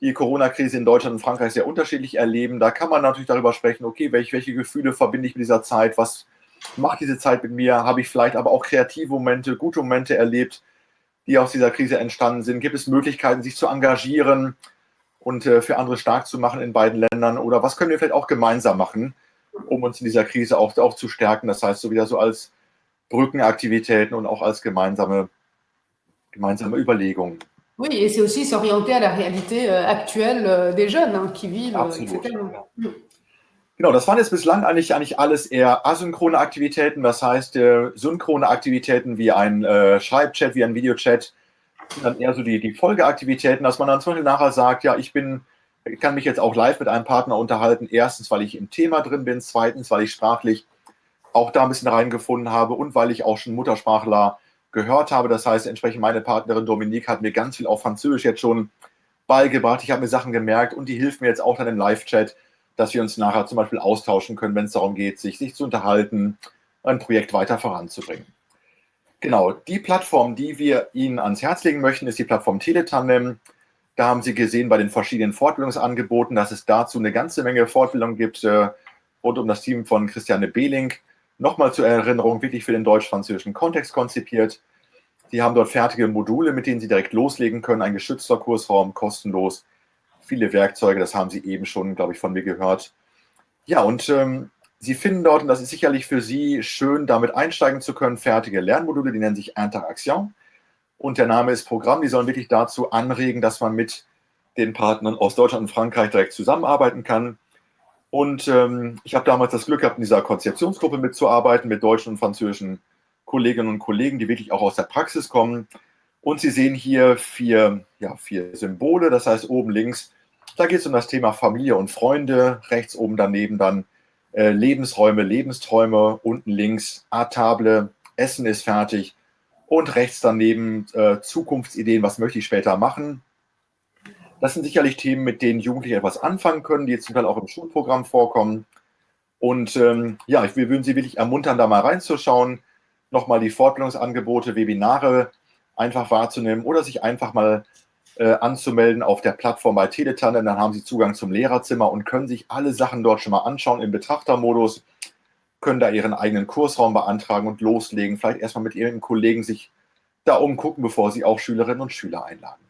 die Corona-Krise in Deutschland und Frankreich sehr unterschiedlich erleben. Da kann man natürlich darüber sprechen, okay, welche, welche Gefühle verbinde ich mit dieser Zeit? Was macht diese Zeit mit mir? Habe ich vielleicht aber auch kreative Momente, gute Momente erlebt, die aus dieser Krise entstanden sind? Gibt es Möglichkeiten, sich zu engagieren? Und äh, für andere stark zu machen in beiden Ländern? Oder was können wir vielleicht auch gemeinsam machen, um uns in dieser Krise auch, auch zu stärken? Das heißt, so wieder so als Brückenaktivitäten und auch als gemeinsame, gemeinsame Überlegungen. Oui, et c'est aussi s'orienter à la réalité euh, actuelle euh, des jeunes hein, qui vivent, euh, Absolut. etc. Genau, das waren jetzt bislang eigentlich, eigentlich alles eher asynchrone Aktivitäten, das heißt äh, synchrone Aktivitäten wie ein äh, Schreibchat, wie ein Videochat, dann eher so die, die Folgeaktivitäten, dass man dann zum Beispiel nachher sagt, ja, ich bin, kann mich jetzt auch live mit einem Partner unterhalten. Erstens, weil ich im Thema drin bin. Zweitens, weil ich sprachlich auch da ein bisschen reingefunden habe und weil ich auch schon Muttersprachler gehört habe. Das heißt, entsprechend meine Partnerin Dominique hat mir ganz viel auf Französisch jetzt schon beigebracht. Ich habe mir Sachen gemerkt und die hilft mir jetzt auch dann im Live-Chat, dass wir uns nachher zum Beispiel austauschen können, wenn es darum geht, sich, sich zu unterhalten, ein Projekt weiter voranzubringen. Genau, die Plattform, die wir Ihnen ans Herz legen möchten, ist die Plattform Teletandem. Da haben Sie gesehen bei den verschiedenen Fortbildungsangeboten, dass es dazu eine ganze Menge Fortbildung gibt äh, rund um das Team von Christiane Behling. Nochmal zur Erinnerung, wirklich für den deutsch-französischen Kontext konzipiert. Sie haben dort fertige Module, mit denen Sie direkt loslegen können, ein geschützter Kursraum, kostenlos. Viele Werkzeuge, das haben Sie eben schon, glaube ich, von mir gehört. Ja, und ähm, Sie finden dort, und das ist sicherlich für Sie schön, damit einsteigen zu können, fertige Lernmodule, die nennen sich Interaction. Und der Name ist Programm, die sollen wirklich dazu anregen, dass man mit den Partnern aus Deutschland und Frankreich direkt zusammenarbeiten kann. Und ähm, ich habe damals das Glück gehabt, in dieser Konzeptionsgruppe mitzuarbeiten, mit deutschen und französischen Kolleginnen und Kollegen, die wirklich auch aus der Praxis kommen. Und Sie sehen hier vier, ja, vier Symbole, das heißt oben links, da geht es um das Thema Familie und Freunde, rechts oben daneben dann äh, Lebensräume, Lebensträume, unten links A-Table, Essen ist fertig und rechts daneben äh, Zukunftsideen, was möchte ich später machen. Das sind sicherlich Themen, mit denen Jugendliche etwas anfangen können, die jetzt zum Teil auch im Schulprogramm vorkommen. Und ähm, ja, ich würden Sie wirklich ermuntern, da mal reinzuschauen, nochmal die Fortbildungsangebote, Webinare einfach wahrzunehmen oder sich einfach mal äh, anzumelden auf der Plattform bei Teletanne. Dann haben Sie Zugang zum Lehrerzimmer und können sich alle Sachen dort schon mal anschauen im Betrachtermodus, können da Ihren eigenen Kursraum beantragen und loslegen. Vielleicht erstmal mit Ihren Kollegen sich da umgucken, bevor Sie auch Schülerinnen und Schüler einladen.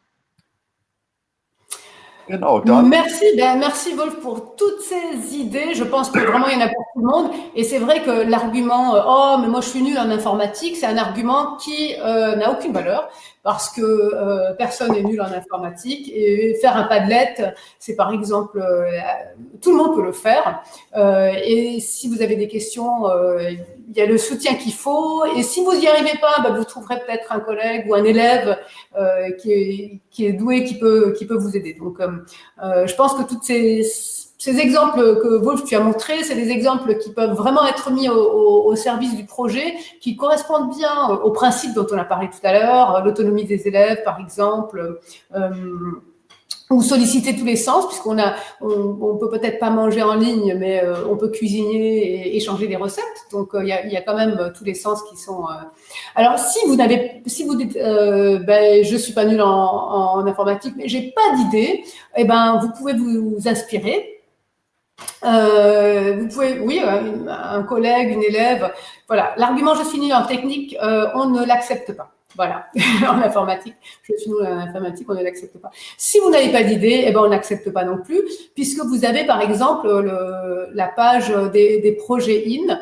Merci, ben, merci Wolf pour toutes ces idées. Je pense que vraiment il y en a pour tout le monde. Et c'est vrai que l'argument euh, oh mais moi je suis nul en informatique, c'est un argument qui euh, n'a aucune valeur parce que euh, personne n'est nul en informatique et faire un Padlet, c'est par exemple, tout le monde peut le faire. Et si vous avez des questions, il y a le soutien qu'il faut. Et si vous n'y arrivez pas, bah, vous trouverez peut-être un collègue ou un élève qui est, qui, est, doué, qui peut, qui peut vous aider. Donc, je pense que toutes ces ces exemples que Wolf tu as montrés, c'est des exemples qui peuvent vraiment être mis au, service du projet, qui correspondent bien aux principes dont on a parlé tout à l'heure, l'autonomie des élèves par exemple, euh, ou solliciter tous les sens, puisqu'on a, on, peut peut-être pas manger en ligne, mais euh, on peut cuisiner et échanger des recettes. Donc euh, il y, a, quand même tous les sens qui sont. Alors si vous n'avez, si vous dites, ben je suis pas nul en, informatique, mais j'ai pas d'idée, eh ben vous pouvez vous inspirer euh, vous pouvez, oui, euh, un collègue, une élève, voilà. L'argument je suis nul en technique, euh, on ne l'accepte pas. Voilà, en informatique, je suis nul en informatique, on ne l'accepte pas. Si vous n'avez pas d'idée, eh ben on n'accepte pas non plus, puisque vous avez par exemple le, la page des, projets IN.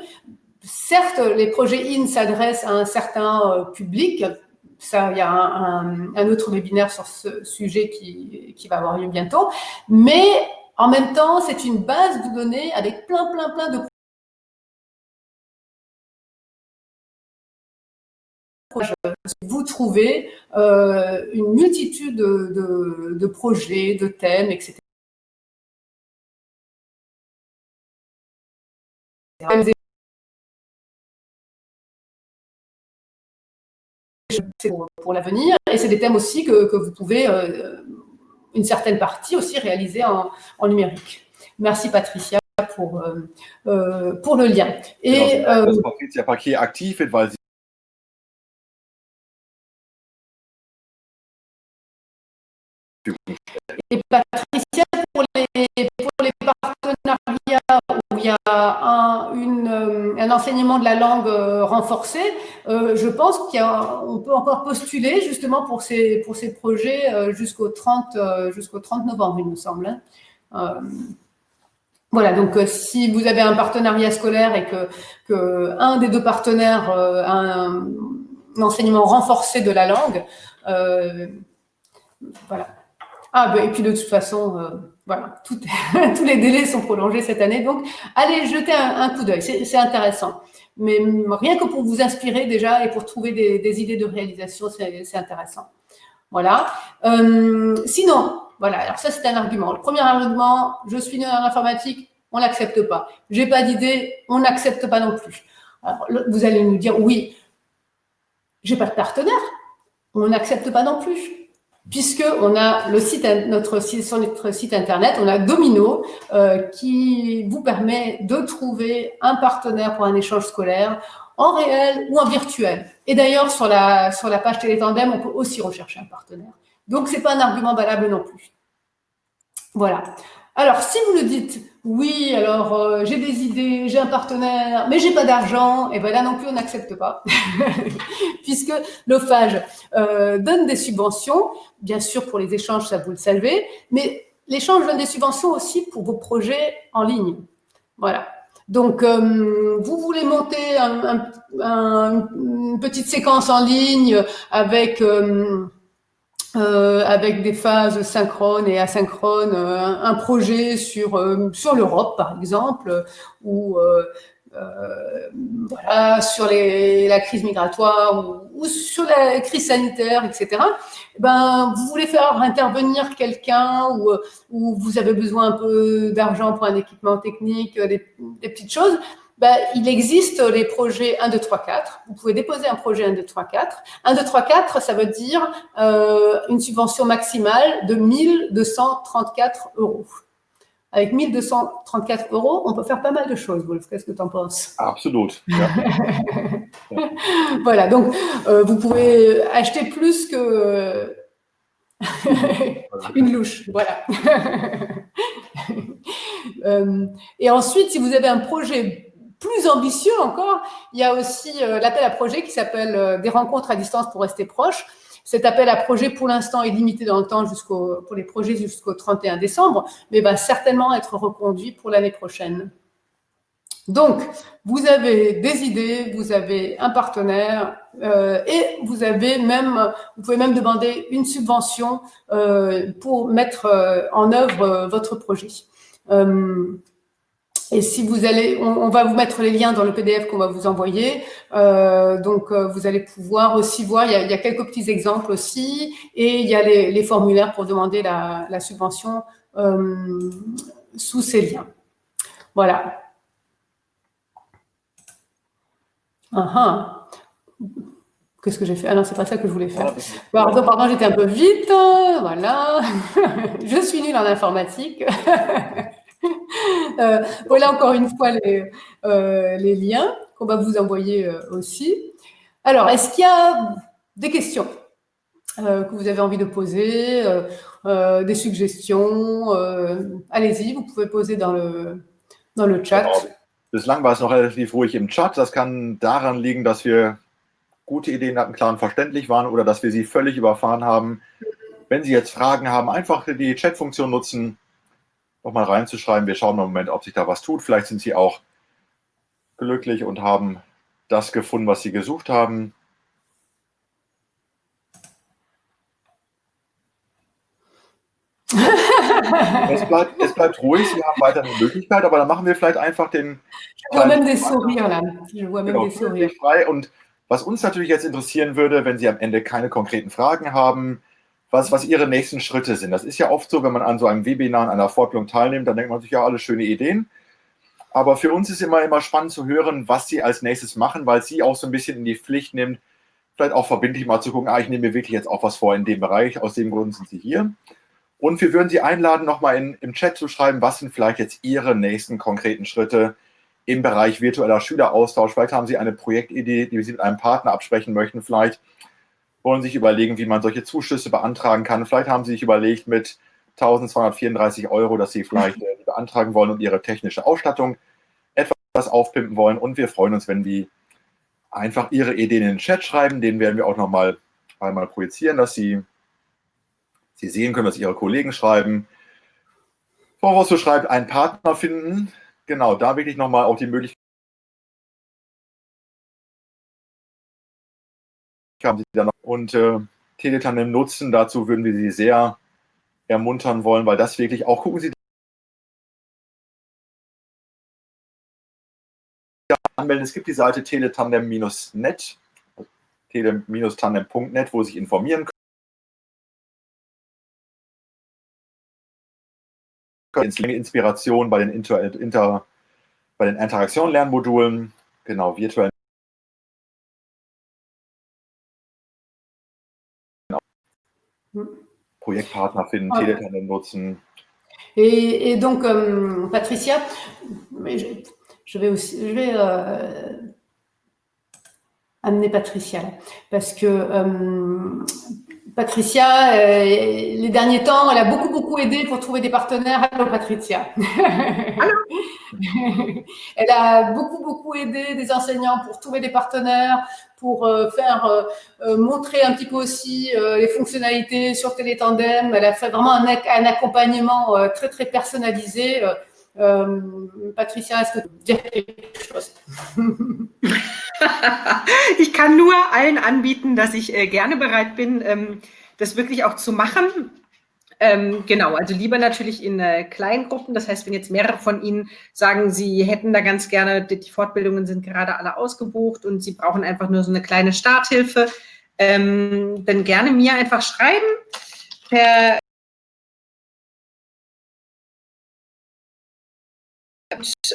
Certes, les projets IN s'adressent à un certain public, ça, il y a un, un, autre webinaire sur ce sujet qui, qui va avoir lieu bientôt, mais en même temps, c'est une base de données avec plein, plein, plein de Vous trouvez euh, une multitude de, projets, de thèmes, etc. pour, l'avenir et c'est des thèmes aussi que, vous pouvez euh, une certaine partie aussi réalisée en, en numérique. Merci Patricia pour, euh, pour le lien. Et, dass Patricia Paquet aktiv weil sie Et Patricia, pour les, partenariats où il y a un, euh, enseignement de la langue euh, renforcé, euh, je pense qu'on peut encore postuler justement pour ces, projets jusqu'au 30, jusqu'au 30 novembre, il me semble. Hein. Voilà, donc si vous avez un partenariat scolaire et que, que un des deux partenaires a un, un, enseignement renforcé de la langue, voilà, ah, ben, et puis de toute façon, euh, voilà, tout, tous les délais sont prolongés cette année. Donc, allez jeter un, coup d'œil, c'est intéressant. Mais rien que pour vous inspirer déjà et pour trouver des, idées de réalisation, c'est intéressant. Voilà. Euh, sinon, voilà, alors ça c'est un argument. Le premier argument, je suis né en informatique, on n'accepte pas. J'ai pas d'idée, on n'accepte pas non plus. Alors, vous allez nous dire, oui, j'ai pas de partenaire, on n'accepte pas non plus. Puisque on a notre, sur notre site internet, on a Domino euh, qui vous permet de trouver un partenaire pour un échange scolaire en réel ou en virtuel. Et d'ailleurs, sur la, sur la page Télétandem, on peut aussi rechercher un partenaire. Donc, ce n'est pas un argument valable non plus. Voilà. Alors, si vous me dites, oui, alors euh, j'ai des idées, j'ai un partenaire, mais j'ai pas d'argent, et bien là non plus, on n'accepte pas, puisque l'OFAGE euh, donne des subventions, bien sûr pour les échanges, ça vous le savez, mais l'échange donne des subventions aussi pour vos projets en ligne. Voilà. Donc, euh, vous voulez monter une petite séquence en ligne avec... Euh, avec des phases synchrones et asynchrones, euh, un, projet sur, euh, sur l'Europe, par exemple, ou voilà, sur la crise migratoire ou, sur la crise sanitaire, etc. Ben, vous voulez faire intervenir quelqu'un ou, ou, vous avez besoin un peu d'argent pour un équipement technique, des petites choses, ben, il existe les projets 1, 2, 3, 4. Vous pouvez déposer un projet 1, 2, 3, 4. 1, 2, 3, 4, ça veut dire euh, une subvention maximale de 1234 euros. Avec 1234 euros, on peut faire pas mal de choses, Wolf. Qu'est-ce que tu en penses Absolument. voilà, donc euh, vous pouvez acheter plus que une louche, voilà. euh, et ensuite, si vous avez un projet plus ambitieux encore, il y a aussi euh, l'appel à projet qui s'appelle euh, des rencontres à distance pour rester proche. Cet appel à projet, pour l'instant, est limité dans le temps jusqu'au pour les projets jusqu'au 31 décembre, mais va certainement être reconduit pour l'année prochaine. Donc, vous avez des idées, vous avez un partenaire euh, et vous avez même, vous pouvez même demander une subvention pour mettre en œuvre votre projet. Et si vous allez, on, va vous mettre les liens dans le PDF qu'on va vous envoyer. Euh, donc, euh, vous allez pouvoir aussi voir, il y, a, quelques petits exemples aussi, et il y a les, formulaires pour demander la, subvention euh, sous ces liens. Voilà. Ah, ah. Qu'est-ce que j'ai fait? Ah non, c'est pas ça que je voulais faire. Pardon, pardon, j'étais un peu vite. Voilà. je suis nulle en informatique. Euh, voilà encore une fois les, euh, les liens qu'on va vous envoyer euh, aussi. Alors, est-ce qu'il y a des questions que vous avez envie de poser, des suggestions Allez-y, vous pouvez poser dans le, dans le chat. Bislang war es noch relativ ruhig im Chat. Das kann daran liegen, dass wir gute Ideen hatten, klar und verständlich waren oder dass wir sie völlig überfahren haben. Wenn Sie jetzt Fragen haben, einfach die Chat-Funktion nutzen, nochmal reinzuschreiben. Wir schauen mal im Moment, ob sich da was tut. Vielleicht sind Sie auch glücklich und haben das gefunden, was Sie gesucht haben. es, bleibt, es bleibt ruhig, Sie haben weiter eine Möglichkeit, aber dann machen wir vielleicht einfach den... Genau, frei. Und was uns natürlich jetzt interessieren würde, wenn Sie am Ende keine konkreten Fragen haben, was, was ihre nächsten Schritte sind. Das ist ja oft so, wenn man an so einem Webinar, an einer Fortbildung teilnimmt, dann denkt man sich, ja, alle schöne Ideen. Aber für uns ist immer, immer spannend zu hören, was sie als nächstes machen, weil sie auch so ein bisschen in die Pflicht nimmt, vielleicht auch verbindlich mal zu gucken, ah, ich nehme mir wirklich jetzt auch was vor in dem Bereich, aus dem Grund sind sie hier. Und wir würden Sie einladen, nochmal im Chat zu schreiben, was sind vielleicht jetzt Ihre nächsten konkreten Schritte im Bereich virtueller Schüleraustausch. Vielleicht haben Sie eine Projektidee, die Sie mit einem Partner absprechen möchten. Vielleicht wollen sich überlegen, wie man solche Zuschüsse beantragen kann. Vielleicht haben sie sich überlegt mit 1234 Euro, dass sie vielleicht äh, beantragen wollen und ihre technische Ausstattung etwas aufpimpen wollen. Und wir freuen uns, wenn die einfach ihre Ideen in den Chat schreiben. Den werden wir auch nochmal einmal projizieren, dass sie, sie sehen können, was ihre Kollegen schreiben. Rosso schreibt, einen Partner finden. Genau, da wirklich nochmal auch die Möglichkeit haben sie dann noch und äh, Teletandem nutzen. Dazu würden wir Sie sehr ermuntern wollen, weil das wirklich auch, gucken Sie anmelden. Es gibt die Seite teletandem-net, tele-tandem.net, wo Sie sich informieren können. Inspiration bei den, Inter, Inter, bei den Interaktion-Lernmodulen, genau, virtuellen Projektpartner finden, okay. Teletandem nutzen. Et, et donc, euh, Patricia, je, je, vais aussi, je vais euh, amener Patricia parce que euh, Patricia, euh, les derniers temps, elle a beaucoup, beaucoup aidé pour trouver des partenaires. Allô, Patricia. Allô? elle a beaucoup, beaucoup aidé des enseignants pour trouver des partenaires, pour euh, faire euh, euh, montrer un petit peu aussi les fonctionnalités sur Télétandem. Elle a fait vraiment un, accompagnement très, très personnalisé. Patricia, est-ce que tu dire quelque chose? Ich kann nur allen anbieten, dass ich gerne bereit bin, ähm, das wirklich auch zu machen. Ähm, genau, also lieber natürlich in äh, kleinen Gruppen. Das heißt, wenn jetzt mehrere von Ihnen sagen, Sie hätten da ganz gerne, die, die Fortbildungen sind gerade alle ausgebucht und Sie brauchen einfach nur so eine kleine Starthilfe, ähm, dann gerne mir einfach schreiben per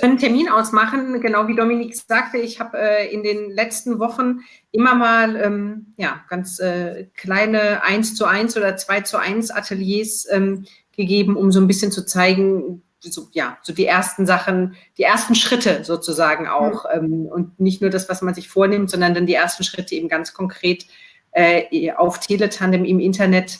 einen Termin ausmachen. Genau wie Dominik sagte, ich habe äh, in den letzten Wochen immer mal ähm, ja, ganz äh, kleine 1 zu 1 oder 2 zu 1 Ateliers ähm, gegeben, um so ein bisschen zu zeigen, so, ja, so die ersten Sachen, die ersten Schritte sozusagen auch. Mhm. Ähm, und nicht nur das, was man sich vornimmt, sondern dann die ersten Schritte eben ganz konkret äh, auf Teletandem im Internet.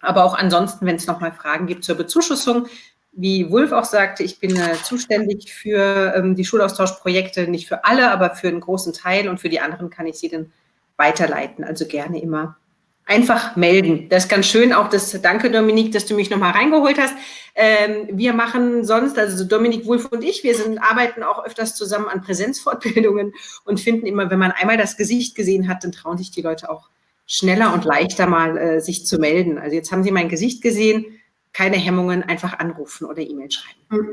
Aber auch ansonsten, wenn es nochmal Fragen gibt zur Bezuschussung, wie Wulf auch sagte, ich bin äh, zuständig für ähm, die Schulaustauschprojekte, nicht für alle, aber für einen großen Teil und für die anderen kann ich sie dann weiterleiten. Also gerne immer einfach melden. Das ist ganz schön, auch das, danke Dominik, dass du mich nochmal reingeholt hast. Ähm, wir machen sonst, also Dominik Wulf und ich, wir sind, arbeiten auch öfters zusammen an Präsenzfortbildungen und finden immer, wenn man einmal das Gesicht gesehen hat, dann trauen sich die Leute auch schneller und leichter mal äh, sich zu melden. Also jetzt haben sie mein Gesicht gesehen, keine Hemmungen, einfach anrufen oder E-Mail schreiben. Mm.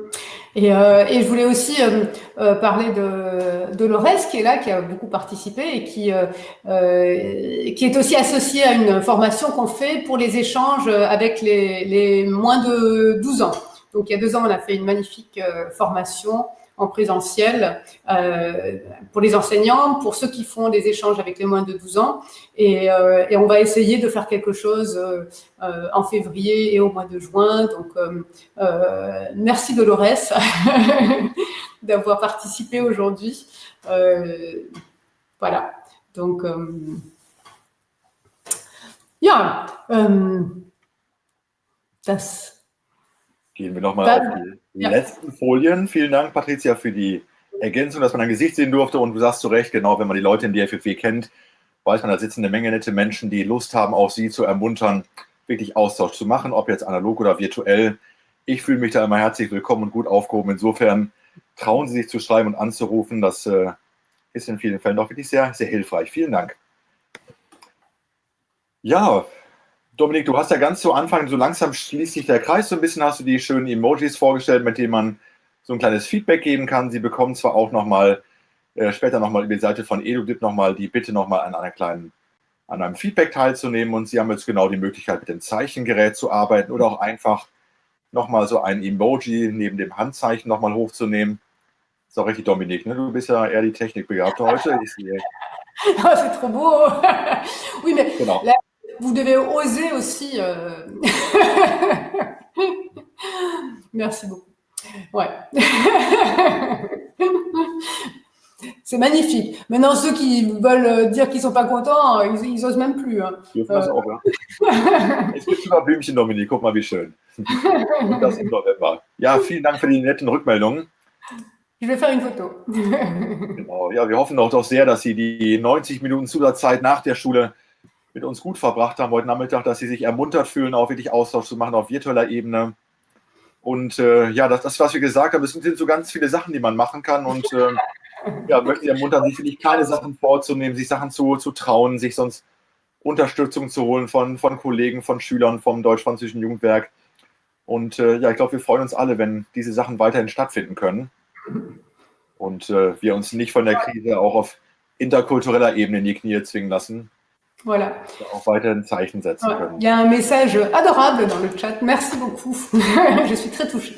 Et, euh, et, je voulais aussi euh, euh, parler de, de Lores qui est là, qui a beaucoup participé et qui, qui est aussi associé à une formation qu'on fait pour les échanges avec les, les, moins de 12 ans. Donc il y a deux ans, on a fait une magnifique formation en présentiel euh, pour les enseignants, pour ceux qui font des échanges avec les moins de 12 ans. Et, euh, et on va essayer de faire quelque chose euh, en février et au mois de juin. Donc, merci Dolores d'avoir participé aujourd'hui. voilà. Donc, ja, das Gehen wir nochmal auf die ja. letzten Folien. Vielen Dank, Patricia, für die Ergänzung, dass man dein Gesicht sehen durfte. Und du sagst zu Recht, genau, wenn man die Leute in der FFW kennt, weiß man, da sitzen eine Menge nette Menschen, die Lust haben, auch sie zu ermuntern, wirklich Austausch zu machen, ob jetzt analog oder virtuell. Ich fühle mich da immer herzlich willkommen und gut aufgehoben. Insofern trauen Sie sich zu schreiben und anzurufen. Das äh, ist in vielen Fällen doch wirklich sehr, sehr hilfreich. Vielen Dank. Ja, Dominik, du hast ja ganz zu Anfang, so langsam schließt sich der Kreis so ein bisschen, hast du die schönen Emojis vorgestellt, mit denen man so ein kleines Feedback geben kann. Sie bekommen zwar auch nochmal, äh, später nochmal über die Seite von EduDip nochmal die Bitte nochmal an einer kleinen, an einem Feedback teilzunehmen und Sie haben jetzt genau die Möglichkeit, mit dem Zeichengerät zu arbeiten oder auch einfach nochmal so ein Emoji neben dem Handzeichen nochmal hochzunehmen. Ist auch richtig, Dominik, ne? du bist ja eher die Technikbegabte heute. Ich sehe. Oh, c'est trop beau. oui, mais genau. la, vous devez oser aussi. Euh... Merci beaucoup. Ouais. C'est magnifique. Maintenant, ceux qui veulent dire qu'ils ne sont pas contents, ils, ils osent même plus. Hein. Das auch, ja? Es gibt sogar Blümchen, Dominik. Guck mal, wie schön. das im November. Ja, vielen Dank für die netten Rückmeldungen. Ich will faire une photo. genau, ja, wir hoffen auch doch sehr, dass Sie die 90 Minuten Zusatzzeit nach der Schule mit uns gut verbracht haben heute Nachmittag, dass sie sich ermuntert fühlen, auch wirklich Austausch zu machen auf virtueller Ebene. Und äh, ja, das, das, was wir gesagt haben, es sind so ganz viele Sachen, die man machen kann. Und äh, ja, möchte ich ermuntern, sich wirklich kleine Sachen vorzunehmen, sich Sachen zu, zu trauen, sich sonst Unterstützung zu holen von, von Kollegen, von Schülern vom Deutsch-Französischen Jugendwerk. Und äh, ja, ich glaube, wir freuen uns alle, wenn diese Sachen weiterhin stattfinden können. Und äh, wir uns nicht von der Krise auch auf interkultureller Ebene in die Knie zwingen lassen. Voilà. Auch weiterhin Zeichen setzen können. Il y a un message adorable dans le chat. Merci beaucoup. Je suis très touchée.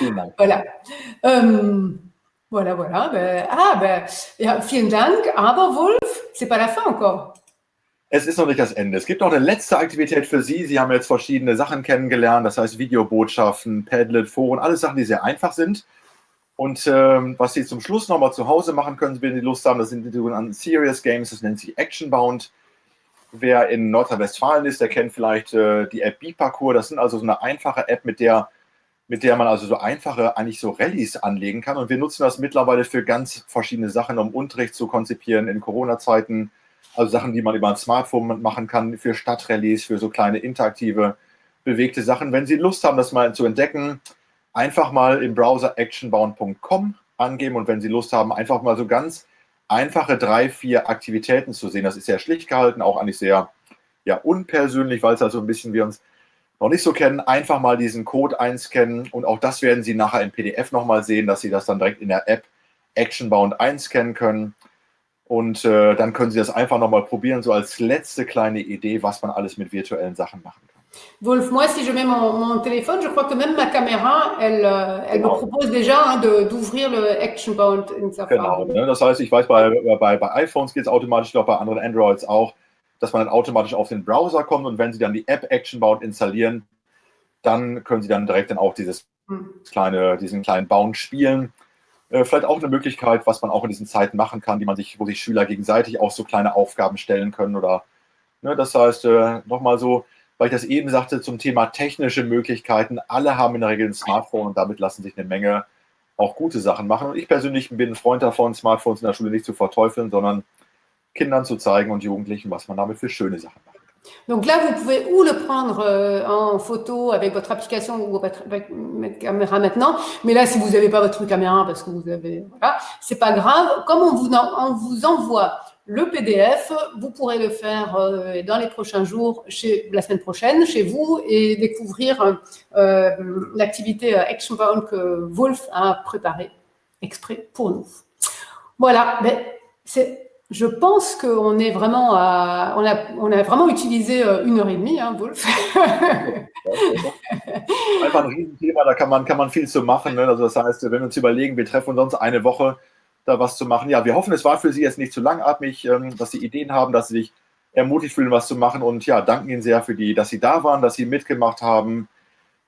Ja, voilà. Ähm, voilà, voilà. Ah, ben, ja, vielen Dank. Aber Wolf, c'est pas la fin encore. es ist noch nicht das Ende. Es gibt noch eine letzte Aktivität für Sie. Sie haben jetzt verschiedene Sachen kennengelernt, das heißt Videobotschaften, Padlet, Foren, alles Sachen, die sehr einfach sind. Und ähm, was Sie zum Schluss nochmal zu Hause machen können, wenn Sie Lust haben, das sind die sogenannten Serious Games, das nennt sich Actionbound. Wer in Nordrhein-Westfalen ist, der kennt vielleicht äh, die App B-Parcours. Das sind also so eine einfache App, mit der, mit der man also so einfache, eigentlich so Rallyes anlegen kann. Und wir nutzen das mittlerweile für ganz verschiedene Sachen, um Unterricht zu konzipieren in Corona-Zeiten. Also Sachen, die man über ein Smartphone machen kann, für Stadtrallyes, für so kleine interaktive, bewegte Sachen. Wenn Sie Lust haben, das mal zu entdecken, einfach mal im Browser actionbound.com angeben und wenn Sie Lust haben, einfach mal so ganz einfache drei, vier Aktivitäten zu sehen. Das ist sehr schlicht gehalten, auch eigentlich sehr ja, unpersönlich, weil es also ein bisschen wir uns noch nicht so kennen. Einfach mal diesen Code einscannen und auch das werden Sie nachher im PDF nochmal sehen, dass Sie das dann direkt in der App Actionbound einscannen können. Und äh, dann können Sie das einfach nochmal probieren, so als letzte kleine Idee, was man alles mit virtuellen Sachen machen kann. Wolf, moi, si je mets mon, mon, téléphone, je crois que même ma caméra, elle, euh, elle genau. me propose déjà hein, d'ouvrir le Action Bound in Safari. Genau, ne? das heißt, ich weiß, bei, bei, bei iPhones geht es automatisch, ich glaube bei anderen Androids auch, dass man dann automatisch auf den Browser kommt und wenn Sie dann die App Action Bound installieren, dann können Sie dann direkt dann auch dieses hm. kleine, diesen kleinen Bound spielen. Äh, vielleicht auch eine Möglichkeit, was man auch in diesen Zeiten machen kann, die man sich, wo sich Schüler gegenseitig auch so kleine Aufgaben stellen können oder, ne, das heißt, äh, nochmal so, weil ich das eben sagte, zum Thema technische Möglichkeiten. Alle haben in der Regel ein Smartphone und damit lassen sich eine Menge auch gute Sachen machen. Und ich persönlich bin ein Freund davon, Smartphones in der Schule nicht zu verteufeln, sondern Kindern zu zeigen und Jugendlichen, was man damit für schöne Sachen macht. Donc là, vous pouvez ou le prendre euh, en photo avec votre application ou votre, caméra maintenant, mais là, si vous n'avez pas votre caméra parce que vous avez, voilà, c'est pas grave. Comme on vous, envoie le PDF, vous pourrez le faire euh, dans les prochains jours, la semaine prochaine, chez vous, et découvrir euh, l'activité Actionbound que Wolf a préparée exprès pour nous. Voilà, mais c'est je pense qu'on est vraiment à, on a, on a vraiment utilisé euh, une heure et demie, hein, Wolf. Einfach ein Riesenthema, da kann man, kann man viel zu machen. Ne? Also das heißt, wenn wir uns überlegen, wir treffen uns sonst eine Woche, da was zu machen. Ja, wir hoffen, es war für Sie jetzt nicht zu langatmig, ähm, dass Sie Ideen haben, dass Sie sich ermutigt fühlen, was zu machen. Und ja, danken Ihnen sehr für die, dass Sie da waren, dass Sie mitgemacht haben,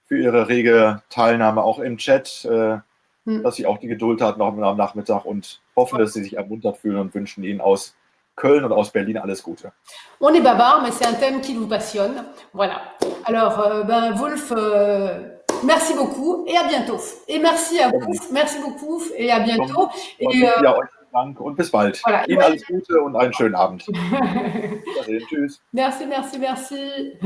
für Ihre rege Teilnahme auch im Chat. Äh, hm. dass sie auch die Geduld hat noch am Nachmittag und hoffen, dass sie sich ermuntert fühlen und wünschen ihnen aus Köln und aus Berlin alles Gute. On est bavard, mais c'est un thème qui vous passionne. Voilà. Alors, euh, ben, Wolf, euh, merci beaucoup et à bientôt. Et merci à vous, merci beaucoup et à bientôt. Et, äh, ja, euch Dank und bis bald. Voilà. Ihnen alles Gute und einen schönen Abend. Tschüss. Merci, merci, merci.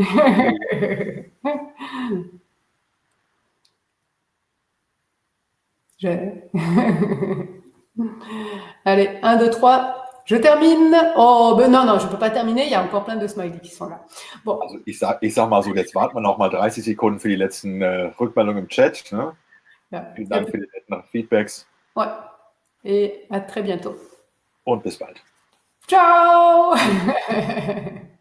Allez, 1, 2, 3. Je termine. Oh, ben non, non, je ne peux pas terminer. Il y a encore plein de Smileys qui sont là. Bon. Also ich sag, ich sag mal so, jetzt warten wir noch mal 30 Sekunden für die letzten äh, Rückmeldungen im Chat. Ne? Ja. Vielen Dank für die netten Feedbacks. Ouais. Et à très bientôt. Und bis bald. Ciao